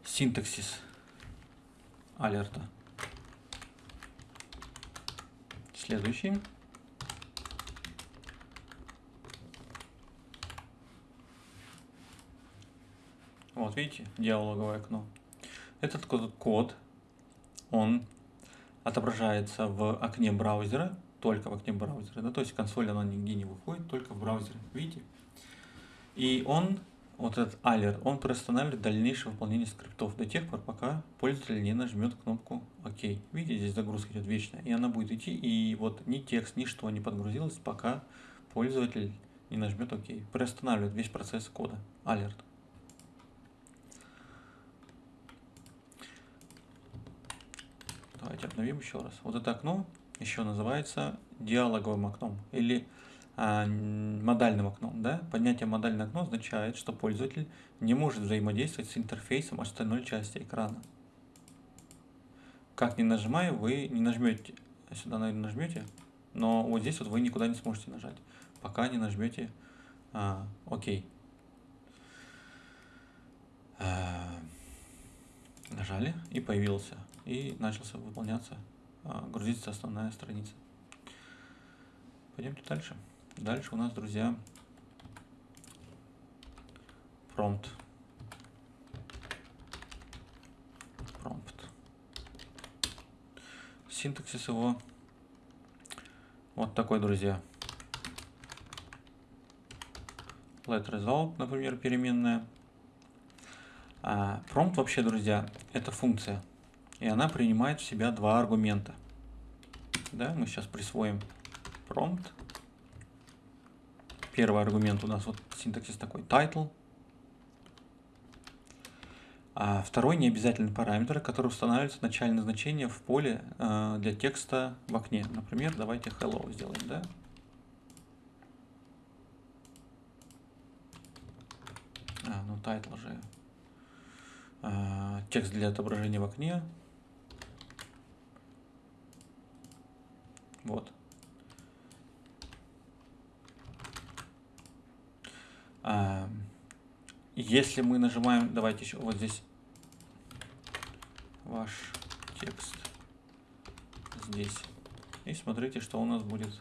Speaker 1: синтаксис алерта. Следующий. Вот видите, диалоговое окно. Этот код, он отображается в окне браузера, только в окне браузера, да, то есть консоль она нигде не выходит, только в браузере, видите? И он, вот этот alert, он приостанавливает дальнейшее выполнение скриптов до тех пор, пока пользователь не нажмет кнопку ОК. Видите, здесь загрузка идет вечная, и она будет идти, и вот ни текст, ни что не подгрузилось, пока пользователь не нажмет ОК. Приостанавливает весь процесс кода, alert. Давайте обновим еще раз. Вот это окно еще называется диалоговым окном или модальным окном. Да? Поднятие модальное окно означает, что пользователь не может взаимодействовать с интерфейсом остальной части экрана. Как не нажимая, вы не нажмете, сюда, наверное, нажмете, но вот здесь вот вы никуда не сможете нажать, пока не нажмете а, ОК. А, нажали и появился и начался выполняться, а, грузиться основная страница. Пойдемте дальше. Дальше у нас, друзья, промпт. Промпт. Синтаксис его вот такой, друзья. Let result, например, переменная. А, промпт вообще, друзья, это функция и она принимает в себя два аргумента. Да, мы сейчас присвоим prompt. Первый аргумент у нас вот синтаксис такой title. А второй необязательный параметр, который устанавливается начальное значение в поле э, для текста в окне. Например, давайте hello сделаем, да? А, ну title же. Э, текст для отображения в окне. Вот. Если мы нажимаем, давайте еще вот здесь ваш текст здесь. И смотрите, что у нас будет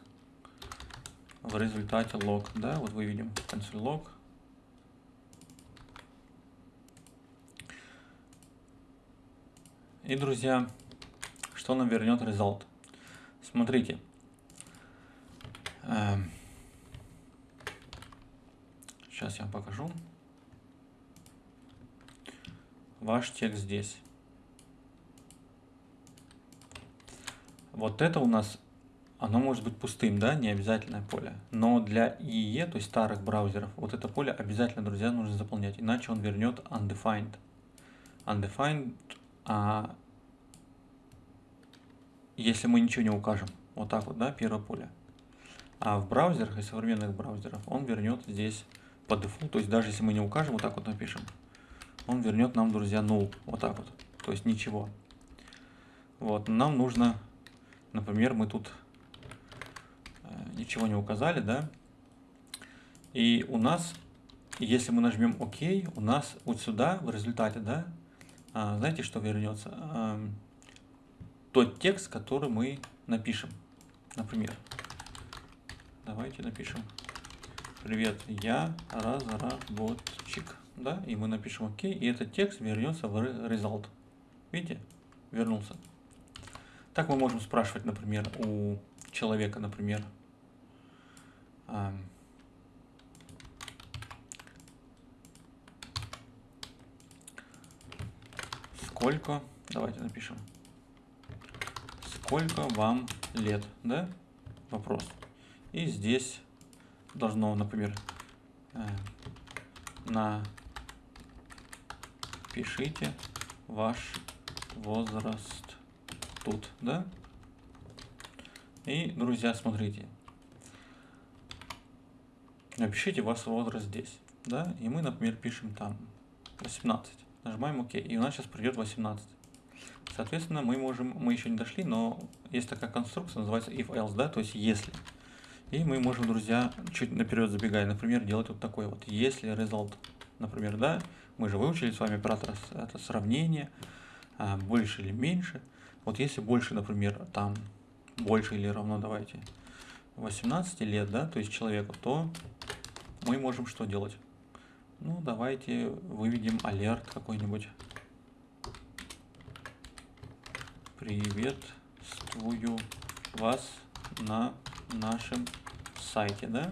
Speaker 1: в результате лог. Да, вот вы видим консоль лог. И, друзья, что нам вернет result? Смотрите. Сейчас я вам покажу. Ваш текст здесь. Вот это у нас, оно может быть пустым, да, не обязательное поле. Но для IE, то есть старых браузеров, вот это поле обязательно, друзья, нужно заполнять, иначе он вернет undefined. Undefined а, если мы ничего не укажем. Вот так вот, да, первое поле. А в браузерах и современных браузерах он вернет здесь по дефолту, то есть даже если мы не укажем, вот так вот напишем, он вернет нам, друзья, null, вот так вот, то есть ничего. Вот, нам нужно, например, мы тут э, ничего не указали, да, и у нас, если мы нажмем ОК, у нас вот сюда в результате, да, а, знаете, что вернется? тот текст, который мы напишем. Например, давайте напишем «Привет, я разработчик». да, и мы напишем ОК, и этот текст вернется в result. Видите? Вернулся. Так мы можем спрашивать, например, у человека, например, сколько, давайте напишем, сколько вам лет, да, вопрос. И здесь должно, например, э, напишите ваш возраст тут, да? И, друзья, смотрите. Напишите ваш возраст здесь, да? И мы, например, пишем там 18. Нажимаем ОК. И у нас сейчас придет 18. Соответственно, мы можем, мы еще не дошли, но есть такая конструкция, называется if else, да, то есть если. И мы можем, друзья, чуть наперед забегая, например, делать вот такой вот, если result, например, да, мы же выучили с вами оператор это сравнение, а, больше или меньше. Вот если больше, например, там, больше или равно, давайте, 18 лет, да, то есть человеку, то мы можем что делать? Ну, давайте выведем алерт какой-нибудь. Приветствую вас на нашем сайте, да?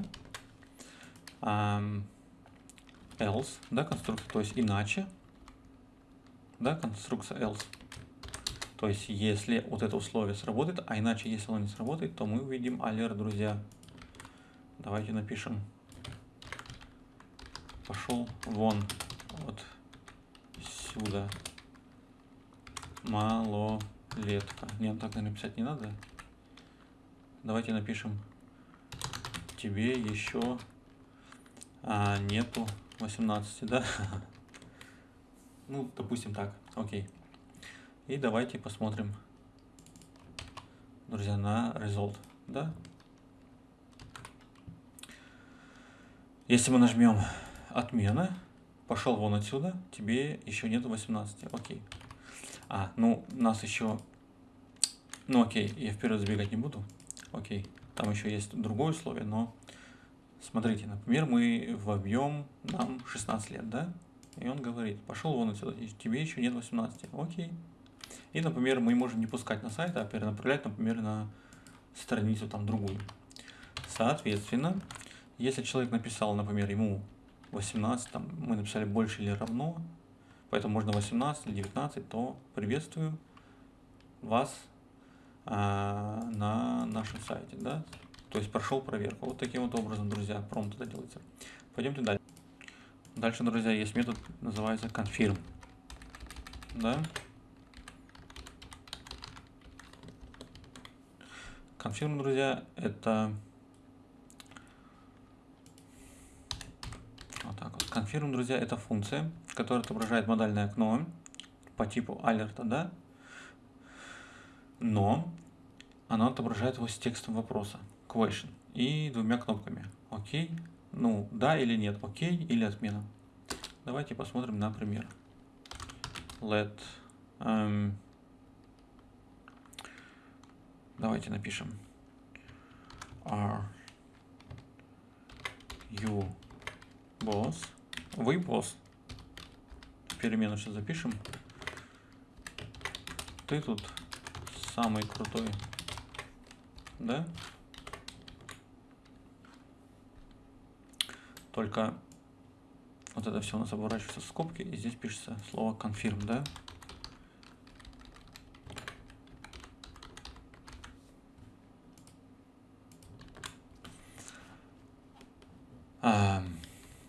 Speaker 1: Um, else, да, конструкция, то есть иначе, да, конструкция else. То есть, если вот это условие сработает, а иначе, если оно не сработает, то мы увидим алерт, друзья. Давайте напишем. Пошел вон вот сюда. Малолетка. Нет, так написать не надо. Давайте напишем. Тебе еще а, нету 18, да? <laughs> ну, допустим так. Окей. И давайте посмотрим, друзья, на result, да? Если мы нажмем отмена, пошел вон отсюда, тебе еще нету 18, окей. А, ну, нас еще, ну окей, я вперед забегать не буду, окей. Там еще есть другое условие, но смотрите, например, мы вобьем нам 16 лет, да? И он говорит, пошел вон отсюда, тебе еще нет 18, окей. И, например, мы можем не пускать на сайт, а перенаправлять, например, на страницу там другую. Соответственно, если человек написал, например, ему 18, там, мы написали больше или равно, поэтому можно 18 или 19, то приветствую вас на нашем сайте, да, то есть прошел проверку. Вот таким вот образом, друзья, промпт это делается. Пойдемте дальше. Дальше, друзья, есть метод, называется confirm, да, Confirm, друзья, это вот так вот. Confirm, друзья, это функция, которая отображает модальное окно по типу алерта, да, но она отображает его с текстом вопроса, question, и двумя кнопками, окей, ну, да или нет, окей или отмена. Давайте посмотрим на пример. Let um, Давайте напишем are you boss. Вы босс. Перемену сейчас запишем. Ты тут самый крутой. Да? Только вот это все у нас оборачивается в скобки, и здесь пишется слово confirm, да?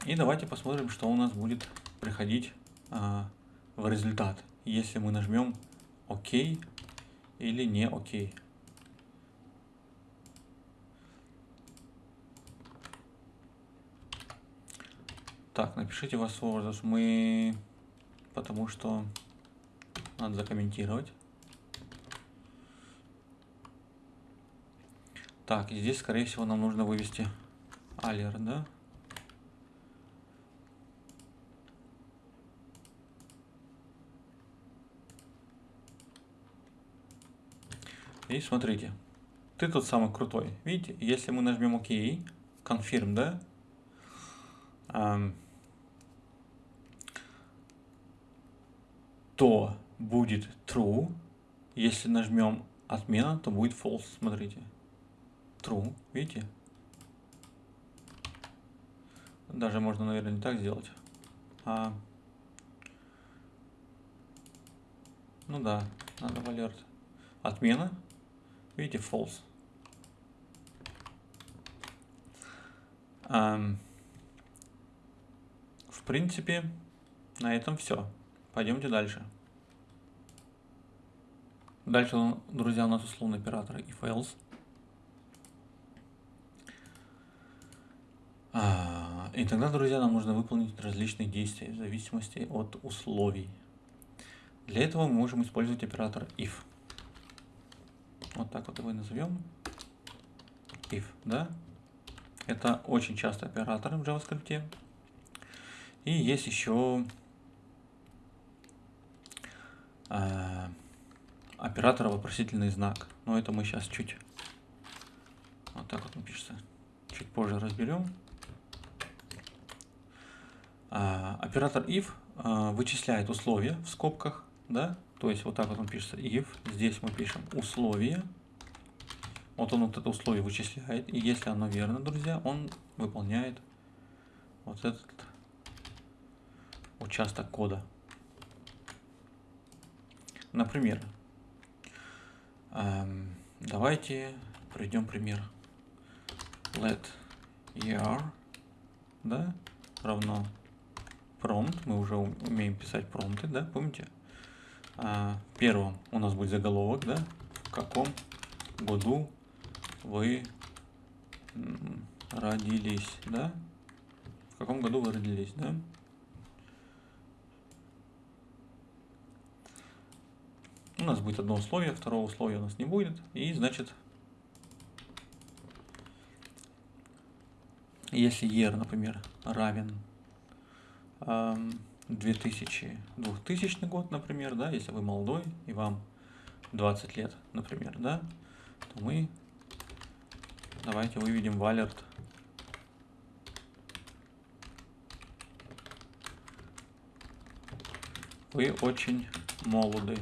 Speaker 1: И давайте посмотрим, что у нас будет приходить а, в результат, если мы нажмем ОК или не ОК. Так, напишите вас возраст. Мы... Потому что надо закомментировать. Так, и здесь, скорее всего, нам нужно вывести алер, да? И смотрите, ты тот самый крутой. Видите, если мы нажмем ОК, confirm, да? Um, то будет true. Если нажмем отмена, то будет false. Смотрите. True. Видите? Даже можно, наверное, не так сделать. А... Ну да, надо в alert. Отмена. Видите, false. Um, в принципе, на этом все. Пойдемте дальше. Дальше, друзья, у нас условный оператор if else. А, и тогда, друзья, нам нужно выполнить различные действия в зависимости от условий. Для этого мы можем использовать оператор if. Вот так вот его и назовем. If, да? Это очень частый оператор в JavaScript. И есть еще э, оператор вопросительный знак. Но это мы сейчас чуть вот так вот он пишется. Чуть позже разберем. А, оператор if а, вычисляет условия в скобках, да, то есть вот так вот он пишется if, здесь мы пишем условия, вот он вот это условие вычисляет, и если оно верно, друзья, он выполняет вот этот участок кода. Например, эм, давайте приведем пример. Let er да, равно prompt. Мы уже умеем писать промпты, да, помните? А, первом у нас будет заголовок, да, в каком году вы родились, да? В каком году вы родились, да? У нас будет одно условие, второго условия у нас не будет. И, значит, если year, например, равен 2000, 2000 год, например, да, если вы молодой и вам 20 лет, например, да, то мы давайте выведем в alert вы очень молоды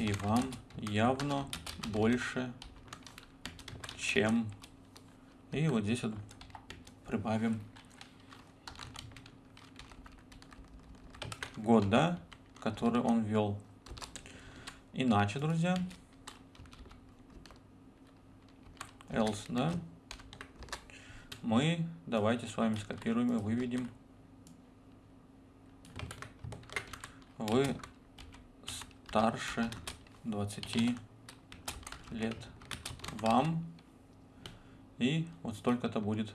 Speaker 1: и вам явно больше чем. И вот здесь вот прибавим год, да, который он ввел. Иначе, друзья, else, да, мы давайте с вами скопируем и выведем. Вы старше 20 лет. Вам. И вот столько-то будет.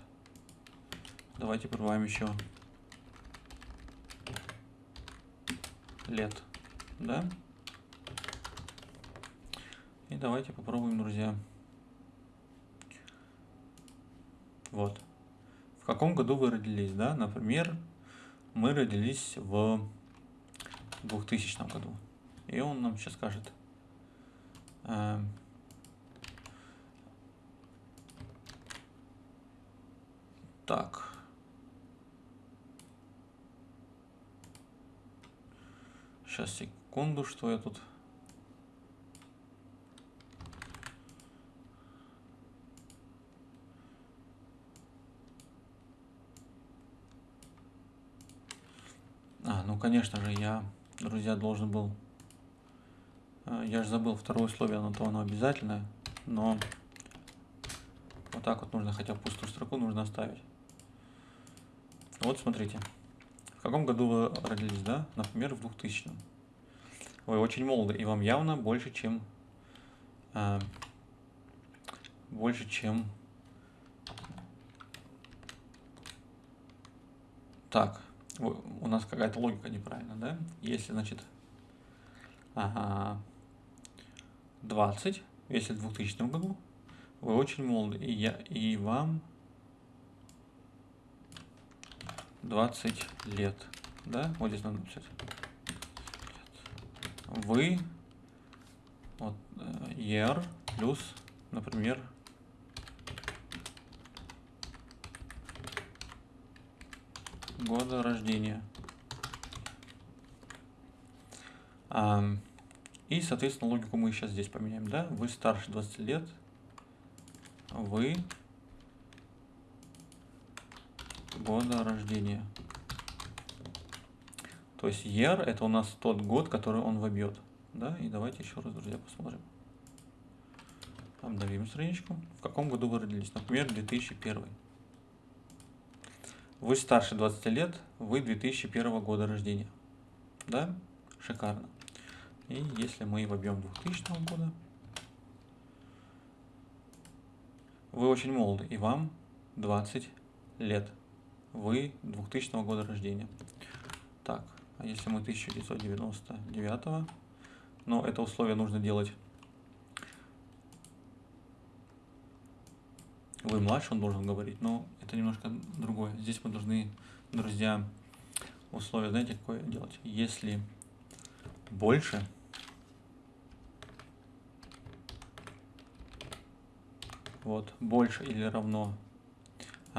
Speaker 1: Давайте прибавим еще лет, да? И давайте попробуем, друзья. Вот. В каком году вы родились, да? Например, мы родились в 2000 году. И он нам сейчас скажет. Э, так. Сейчас, секунду, что я тут... А, ну, конечно же, я, друзья, должен был... Э, я же забыл второе условие, но то оно обязательное, но вот так вот нужно, хотя пустую строку нужно оставить. Вот, смотрите. Каком году вы родились, да? Например, в 2000 -м. Вы очень молоды, и вам явно больше, чем... Э, больше, чем... Так, у нас какая-то логика неправильная, да? Если, значит, ага, 20, если в 2000 году, вы очень молоды, и, я, и вам 20 лет, да? Вот здесь надо написать вы вот, year плюс, например, года рождения. И, соответственно, логику мы сейчас здесь поменяем, да? Вы старше 20 лет, вы года рождения. То есть year это у нас тот год, который он вобьет. Да, и давайте еще раз, друзья, посмотрим. Обновим страничку. В каком году вы родились? Например, 2001. Вы старше 20 лет, вы 2001 года рождения. Да? Шикарно. И если мы вобьем 2000 года, вы очень молоды, и вам 20 лет. Вы 2000 года рождения. Так, а если мы 1999, но это условие нужно делать. Вы младше, он должен говорить, но это немножко другое. Здесь мы должны, друзья, условие, знаете, какое делать? Если больше, вот, больше или равно,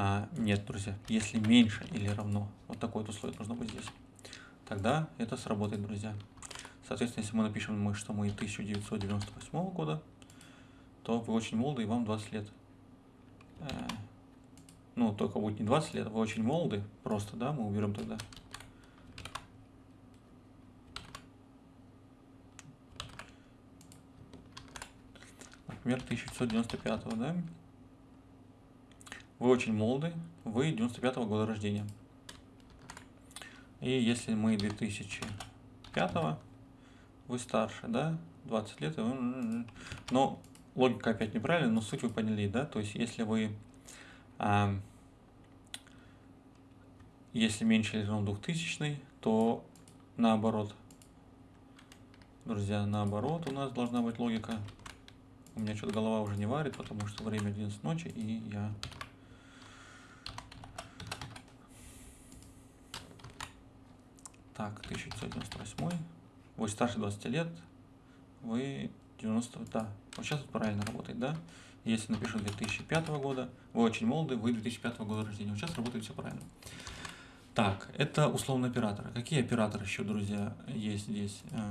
Speaker 1: а, нет, друзья, если меньше или равно, вот такое вот условие должно быть здесь, тогда это сработает, друзья. Соответственно, если мы напишем, что мы 1998 года, то вы очень молоды и вам 20 лет. Э, ну, только будет не 20 лет, вы очень молоды, просто, да, мы уберем тогда. Например, 1995, да? Вы очень молоды, вы 95 -го года рождения. И если мы 2005, вы старше, да, 20 лет, но логика опять неправильная, но суть вы поняли, да, то есть если вы а, если меньше или равно 2000, то наоборот. Друзья, наоборот у нас должна быть логика. У меня что-то голова уже не варит, потому что время 11 ночи, и я... Так, 1998. Вы старше 20 лет, вы 90... Да, вот сейчас вот правильно работает, да? Если напишу 2005 года, вы очень молоды, вы 2005 года рождения. Вот сейчас работает все правильно. Так, это условно операторы. Какие операторы еще, друзья, есть здесь? Э,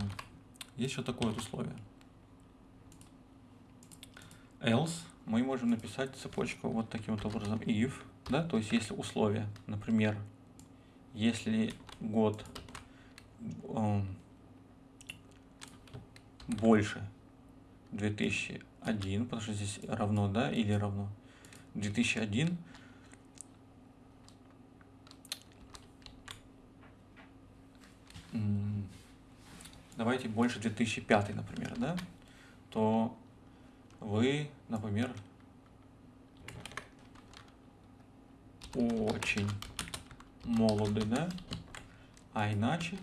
Speaker 1: есть еще такое вот условие. Else мы можем написать цепочку вот таким вот образом. If, да, то есть если условие, например, если год больше 2001, потому что здесь равно, да, или равно? 2001, давайте больше 2005, например, да, то вы, например, очень молоды, да, а иначе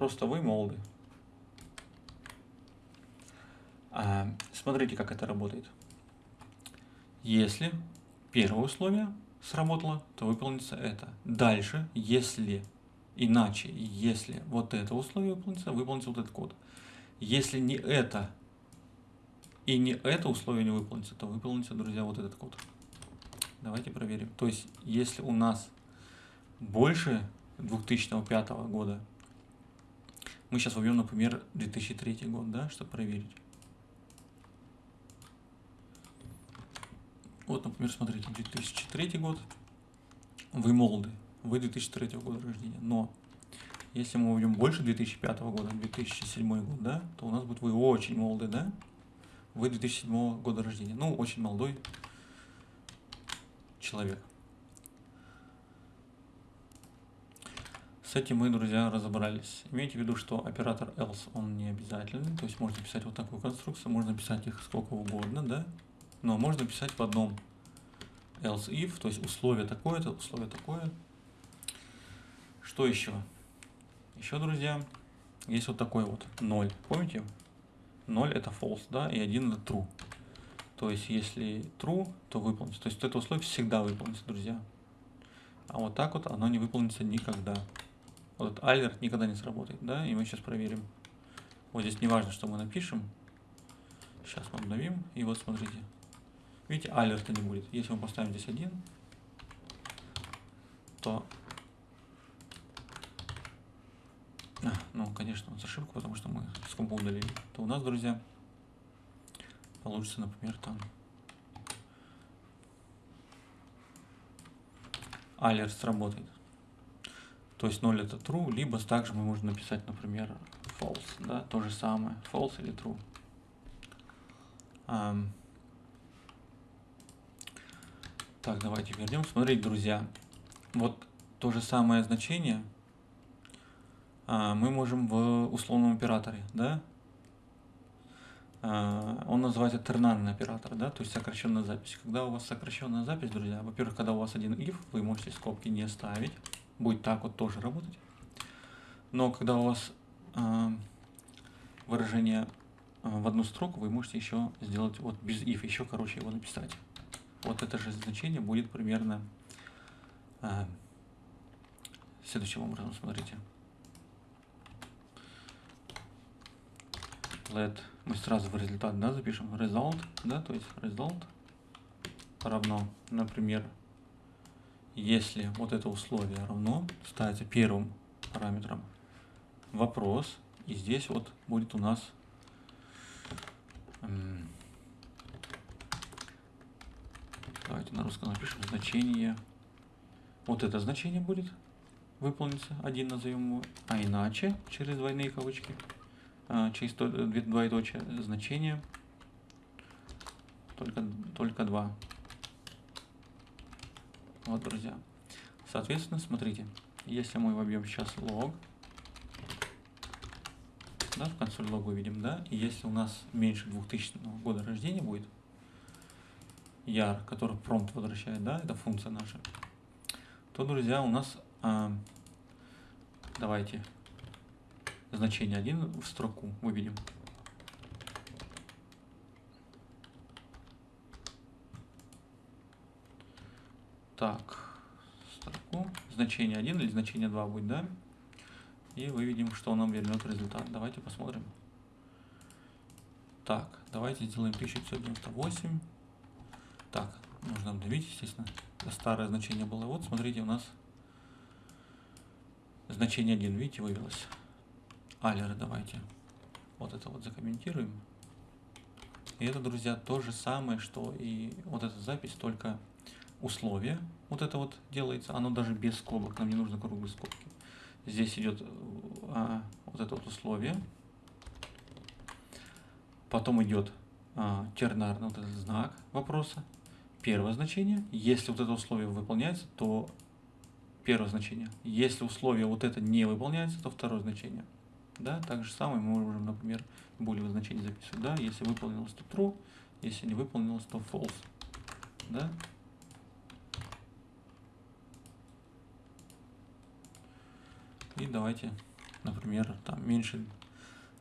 Speaker 1: Просто вы молоды. А, смотрите, как это работает. Если первое условие сработало, то выполнится это. Дальше, если иначе, если вот это условие выполнится, выполнится вот этот код. Если не это и не это условие не выполнится, то выполнится, друзья, вот этот код. Давайте проверим. То есть, если у нас больше 2005 года мы сейчас вобьем, например, 2003 год, да, чтобы проверить. Вот, например, смотрите, 2003 год. Вы молоды, вы 2003 года рождения. Но если мы введем больше 2005 года, 2007 год, да, то у нас будет вы очень молоды, да? Вы 2007 года рождения. Ну, очень молодой человек. С этим мы, друзья, разобрались. Имейте в виду, что оператор else, он не обязательный. То есть можно писать вот такую конструкцию, можно писать их сколько угодно, да? Но можно писать в одном else if, то есть условие такое-то, условие такое. Что еще? Еще, друзья, есть вот такой вот 0. Помните? 0 это false, да, и 1 это true. То есть, если true, то выполнится. То есть, это условие всегда выполнится, друзья. А вот так вот оно не выполнится никогда. Вот этот alert никогда не сработает, да, и мы сейчас проверим. Вот здесь не важно, что мы напишем. Сейчас мы обновим, и вот смотрите. Видите, алерта не будет. Если мы поставим здесь один, то... А, ну, конечно, с ошибку, потому что мы с компа удалили. То у нас, друзья, получится, например, там... Алерт сработает. То есть 0 это true, либо также мы можем написать, например, false, да, то же самое, false или true. Um, так, давайте вернем. Смотрите, друзья, вот то же самое значение а, мы можем в условном операторе, да? А, он называется тернарный оператор, да, то есть сокращенная запись. Когда у вас сокращенная запись, друзья, во-первых, когда у вас один if, вы можете скобки не ставить, будет так вот тоже работать. Но когда у вас э, выражение э, в одну строку, вы можете еще сделать вот без if, еще короче его написать. Вот это же значение будет примерно э, следующим образом, смотрите. Let, мы сразу в результат да, запишем result, да, то есть result равно, например, если вот это условие равно, ставится первым параметром вопрос, и здесь вот будет у нас давайте на русском напишем значение, вот это значение будет выполниться, один назовем его, а иначе через двойные кавычки, а, через двоеточие значение только, только два. Вот, друзья. Соответственно, смотрите, если мы вобьем сейчас лог, да, в консоль лог выведем, да, и если у нас меньше 2000 года рождения будет, яр, который промпт возвращает, да, это функция наша, то, друзья, у нас, а, давайте, значение 1 в строку выведем. Так, строку, значение 1 или значение 2 будет, да? И выведем, что нам вернет результат. Давайте посмотрим. Так, давайте сделаем 1598. Так, нужно обновить, естественно. Старое значение было. Вот, смотрите, у нас значение 1, видите, вывелось. Алеры давайте. Вот это вот закомментируем. И это, друзья, то же самое, что и вот эта запись, только условие, вот это вот делается, оно даже без скобок, нам не нужно круглые скобки. Здесь идет а, вот это вот условие, потом идет а, тернарный вот этот знак вопроса, первое значение, если вот это условие выполняется, то первое значение, если условие вот это не выполняется, то второе значение. Да, так же самое мы можем, например, булевое значение записывать, да, если выполнилось, то true, если не выполнилось, то false, да, И давайте, например, там меньше,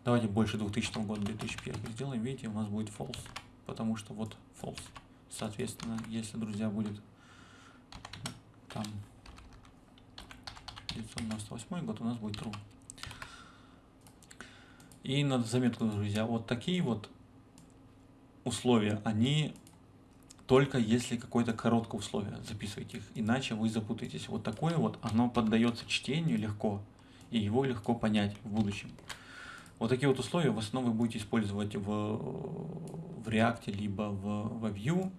Speaker 1: давайте больше 2000 года, 2001 сделаем. Видите, у нас будет false, потому что вот false. Соответственно, если, друзья, будет там 998 год, у нас будет true. И надо заметку, друзья, вот такие вот условия, они только если какое-то короткое условие, записывайте их, иначе вы запутаетесь. Вот такое вот, оно поддается чтению легко, и его легко понять в будущем. Вот такие вот условия в основном вы будете использовать в, в React, либо в, в Vue.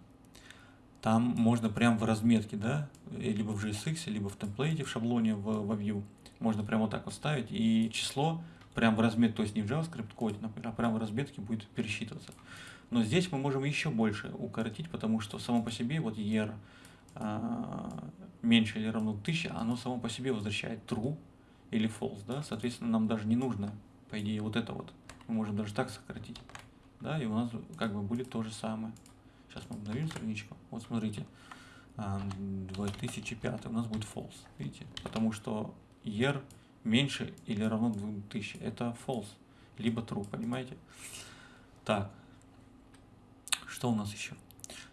Speaker 1: Там можно прям в разметке, да, либо в JSX, либо в темплейте, в шаблоне в, в Vue. Можно прямо вот так вот ставить, и число прям в разметке, то есть не в JavaScript коде, а прямо в разметке будет пересчитываться. Но здесь мы можем еще больше укоротить, потому что само по себе вот ER а, меньше или равно 1000, оно само по себе возвращает true или false, да, соответственно, нам даже не нужно, по идее, вот это вот. Мы можем даже так сократить, да, и у нас как бы будет то же самое. Сейчас мы обновим страничку. Вот смотрите, 2005 у нас будет false, видите, потому что year меньше или равно 2000, это false, либо true, понимаете? Так, что у нас еще?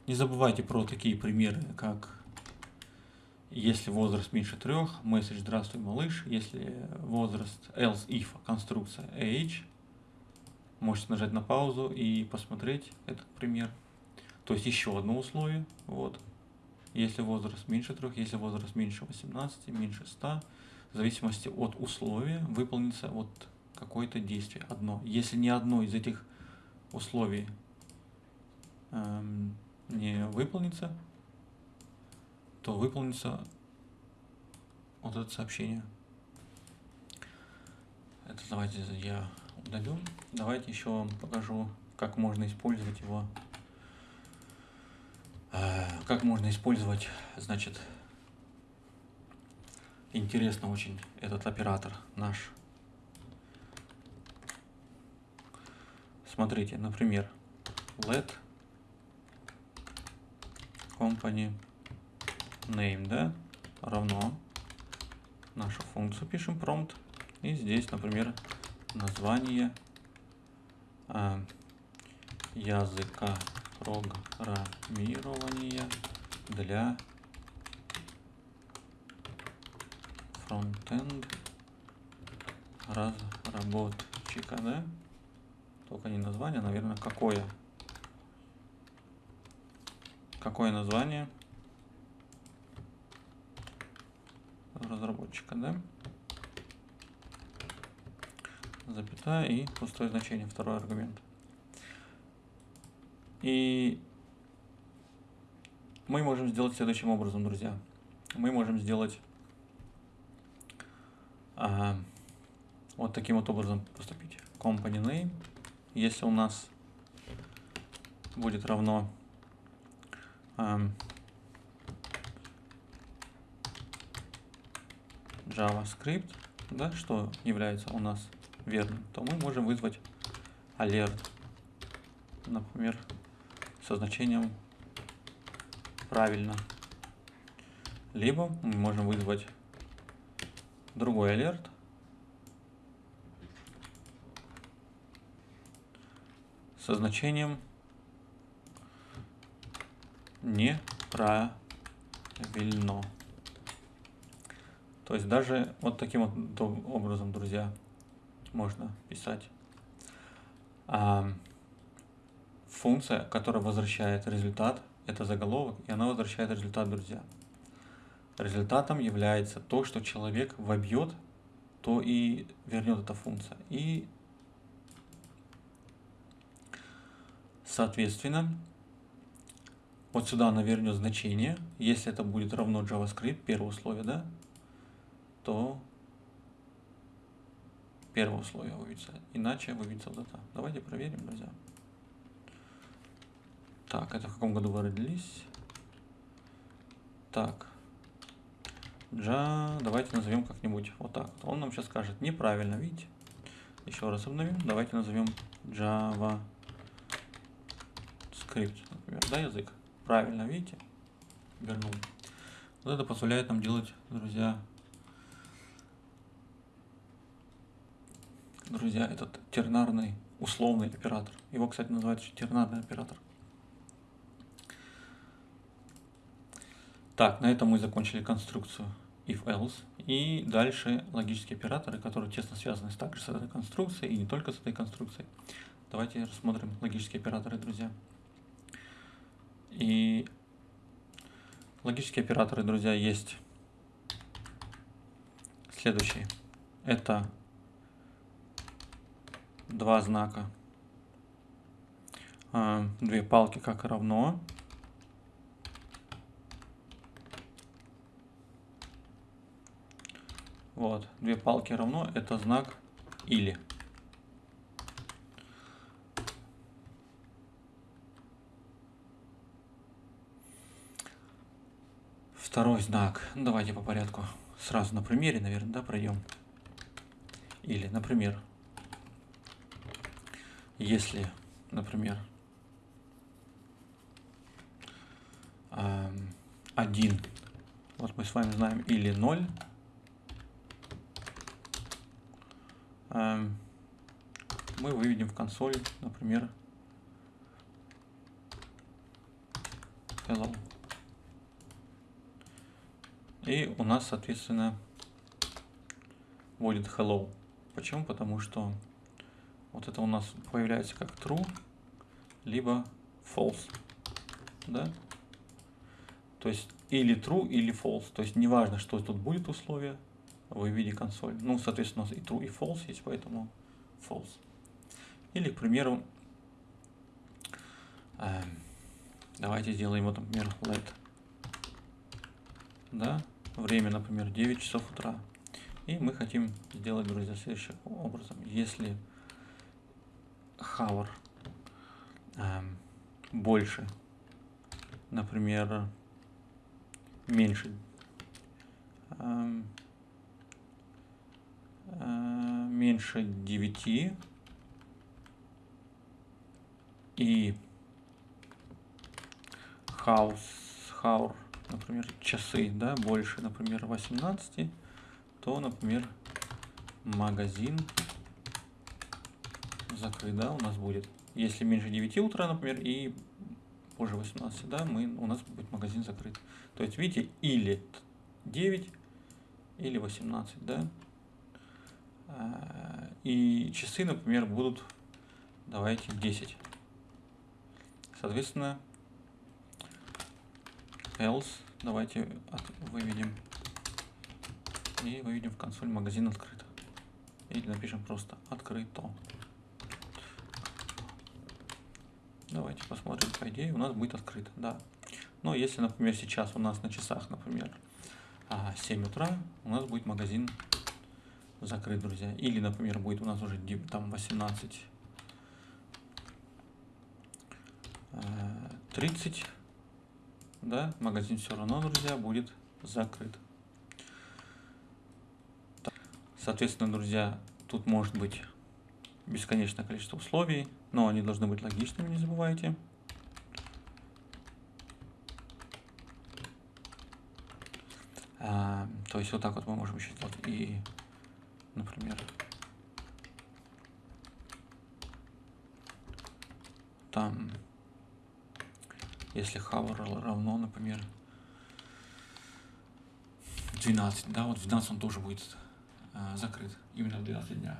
Speaker 1: Не забывайте про такие примеры, как если возраст меньше трех, месседж «Здравствуй, малыш». Если возраст else if, конструкция age, можете нажать на паузу и посмотреть этот пример. То есть еще одно условие. Вот. если возраст меньше 3, если возраст меньше 18, меньше 100, в зависимости от условия выполнится вот какое-то действие, одно. Если ни одно из этих условий не выполнится, то выполнится вот это сообщение. Это давайте я удалю. Давайте еще вам покажу, как можно использовать его. Э, как можно использовать, значит, интересно очень этот оператор наш. Смотрите, например, let company name, да, равно нашу функцию пишем prompt. И здесь, например, название э, языка программирования для фронтенд разработчика, да? Только не название, наверное, какое? Какое название разработчика, да? Запятая и пустое значение, второй аргумент. И мы можем сделать следующим образом, друзья. Мы можем сделать а, вот таким вот образом поступить. Company name если у нас будет равно um, JavaScript, да, что является у нас верным, то мы можем вызвать alert, например, со значением правильно. Либо мы можем вызвать другой alert, со значением неправильно. То есть даже вот таким вот образом, друзья, можно писать. А функция, которая возвращает результат, это заголовок, и она возвращает результат, друзья. Результатом является то, что человек вобьет, то и вернет эта функция. И Соответственно, вот сюда она вернет значение. Если это будет равно JavaScript, первое условие, да, то первое условие выведется. Иначе выведется вот это. Давайте проверим, друзья. Так, это в каком году вы родились? Так. Ja, давайте назовем как-нибудь вот так. Он нам сейчас скажет неправильно, видите? Еще раз обновим. Давайте назовем Java скрипт, например, да, язык. Правильно, видите? Вернул. Вот это позволяет нам делать, друзья, друзья, этот тернарный условный оператор. Его, кстати, называют еще тернарный оператор. Так, на этом мы закончили конструкцию if-else. И дальше логические операторы, которые тесно связаны также с этой конструкцией и не только с этой конструкцией. Давайте рассмотрим логические операторы, друзья. И логические операторы, друзья, есть следующие. Это два знака, а, две палки как равно. Вот, две палки равно, это знак или. Второй знак. Ну, давайте по порядку. Сразу на примере, наверное, да, пройдем. Или, например, если, например, один, вот мы с вами знаем, или 0, мы выведем в консоль, например, hello. И у нас, соответственно, будет hello. Почему? Потому что вот это у нас появляется как true, либо false. Да? То есть или true, или false. То есть неважно, что тут будет условие, вы видите консоль. Ну, соответственно, у нас и true, и false есть, поэтому false. Или, к примеру, э, давайте сделаем, вот, например, let. Да, время, например, 9 часов утра. И мы хотим сделать, друзья, следующим образом. Если hour э, больше, например, меньше, э, э, меньше 9 и house, hour, например, часы, да, больше, например, 18, то, например, магазин закрыт, да, у нас будет. Если меньше 9 утра, например, и позже 18, да, мы, у нас будет магазин закрыт. То есть, видите, или 9, или 18, да. А, и часы, например, будут, давайте, 10. Соответственно, else, давайте выведем и выведем в консоль магазин открыт. Или напишем просто открыто. Давайте посмотрим, по идее у нас будет открыто, да. Но если, например, сейчас у нас на часах, например, 7 а, утра, у нас будет магазин закрыт, друзья. Или, например, будет у нас уже там 18 30, а, да, магазин все равно, друзья, будет закрыт. Соответственно, друзья, тут может быть бесконечное количество условий, но они должны быть логичными, не забывайте. А, то есть вот так вот мы можем еще. И, например, там, если hour равно, например, 12, да, вот в 12 он тоже будет а, закрыт, именно в 12 дня.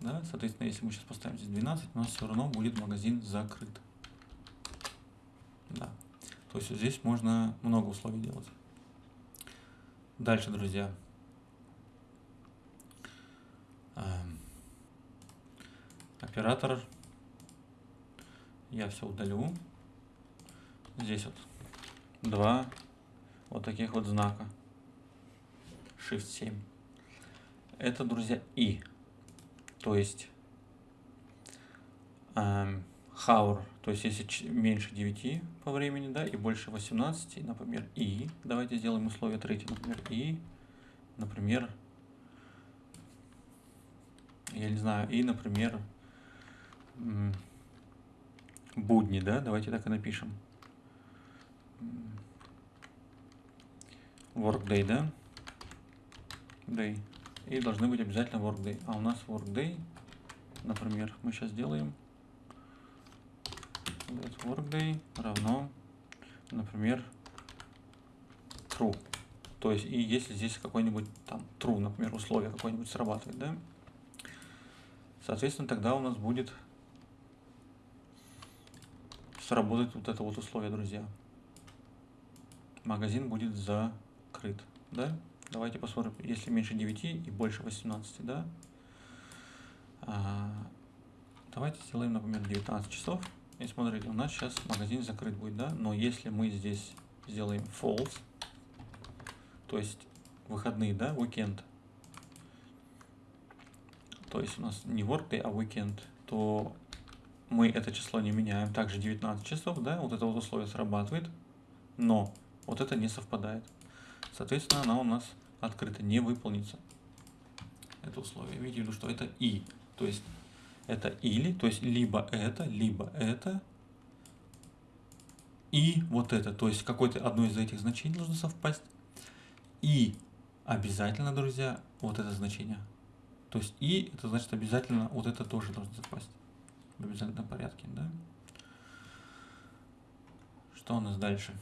Speaker 1: Да? Соответственно, если мы сейчас поставим здесь 12, у нас все равно будет магазин закрыт. Да. То есть здесь можно много условий делать. Дальше, друзья. Эм, оператор. Я все удалю. Здесь вот два вот таких вот знака. Shift 7. Это, друзья, и. То есть um, hour, то есть если меньше 9 по времени, да, и больше 18, например, и, давайте сделаем условие третье, например, и, например, я не знаю, и, например, будни, да, давайте так и напишем. Workday, да? Day и должны быть обязательно workday. А у нас workday, например, мы сейчас делаем workday равно, например, true. То есть, и если здесь какой-нибудь там true, например, условие какое-нибудь срабатывает, да, соответственно, тогда у нас будет сработать вот это вот условие, друзья. Магазин будет закрыт, да? Давайте посмотрим, если меньше 9 и больше 18, да? А, давайте сделаем, например, 19 часов. И смотрите, у нас сейчас магазин закрыт будет, да? Но если мы здесь сделаем false, то есть выходные, да, weekend, то есть у нас не workday, а weekend, то мы это число не меняем. Также 19 часов, да, вот это вот условие срабатывает, но вот это не совпадает. Соответственно, она у нас открыта, не выполнится. Это условие. Видите, ну что это и. То есть это или, то есть либо это, либо это, и вот это. То есть какое-то одно из этих значений должно совпасть. И обязательно, друзья, вот это значение. То есть и, это значит обязательно вот это тоже должно совпасть. В обязательном порядке, да? Что у нас дальше?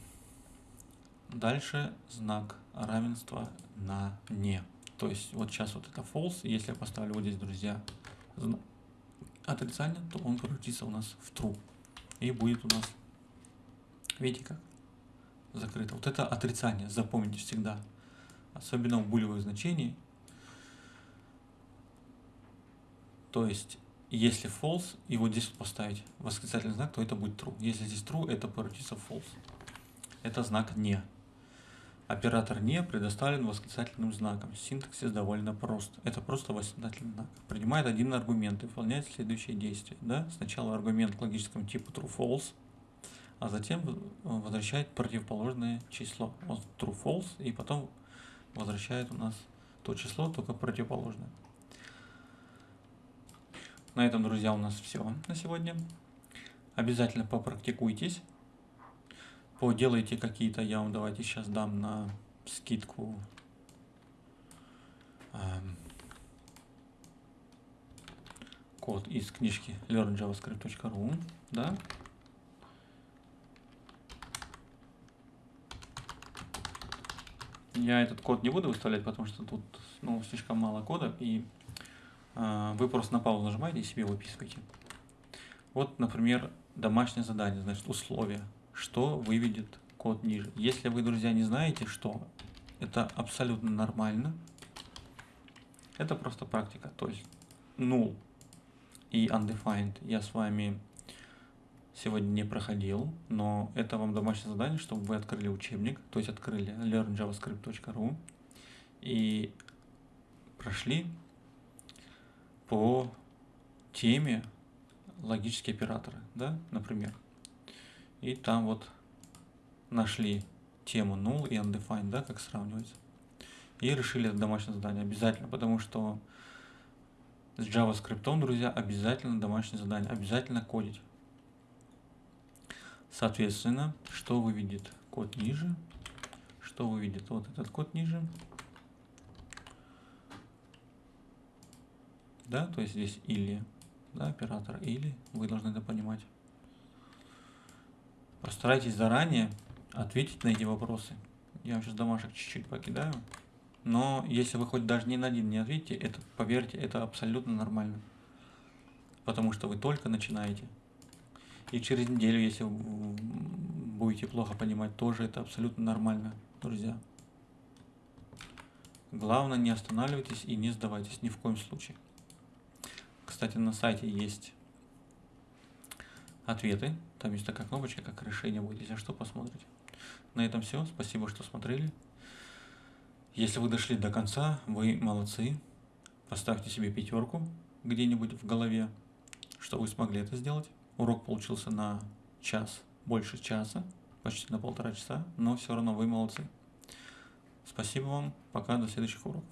Speaker 1: Дальше знак равенства на не. То есть вот сейчас вот это false. Если я поставлю вот здесь, друзья, отрицание, то он превратится у нас в true. И будет у нас, видите как, закрыто. Вот это отрицание, запомните всегда. Особенно у булевых значений. То есть, если false, и вот здесь поставить восклицательный знак, то это будет true. Если здесь true, это превратится в false. Это знак не. Оператор не предоставлен восклицательным знаком. Синтаксис довольно прост. Это просто восклицательный знак. Принимает один аргумент и выполняет следующие действия. Да? Сначала аргумент к логическому типу true-false, а затем возвращает противоположное число. Вот true-false, и потом возвращает у нас то число, только противоположное. На этом, друзья, у нас все на сегодня. Обязательно попрактикуйтесь поделайте какие-то, я вам давайте сейчас дам на скидку. Эм, код из книжки learnjavascript.ru, да, Я этот код не буду выставлять, потому что тут ну, слишком мало кода, и э, вы просто на паузу нажимаете и себе выписываете. Вот, например, домашнее задание, значит, условия что выведет код ниже. Если вы, друзья, не знаете, что, это абсолютно нормально. Это просто практика. То есть null и undefined я с вами сегодня не проходил, но это вам домашнее задание, чтобы вы открыли учебник, то есть открыли learnjavascript.ru и прошли по теме логические операторы, да, например. И там вот нашли тему null и undefined, да, как сравнивать. И решили это домашнее задание обязательно, потому что с JavaScript, друзья, обязательно домашнее задание, обязательно кодить. Соответственно, что выведет код ниже, что выведет вот этот код ниже. Да, то есть здесь или, да, оператор или, вы должны это понимать. Постарайтесь заранее ответить на эти вопросы. Я сейчас домашек чуть-чуть покидаю. Но если вы хоть даже ни на один не ответите, это, поверьте, это абсолютно нормально. Потому что вы только начинаете. И через неделю, если будете плохо понимать, тоже это абсолютно нормально, друзья. Главное, не останавливайтесь и не сдавайтесь ни в коем случае. Кстати, на сайте есть ответы. Там есть такая кнопочка, как решение будет, если что, посмотрите. На этом все. Спасибо, что смотрели. Если вы дошли до конца, вы молодцы. Поставьте себе пятерку где-нибудь в голове, что вы смогли это сделать. Урок получился на час, больше часа, почти на полтора часа, но все равно вы молодцы. Спасибо вам. Пока, до следующих уроков.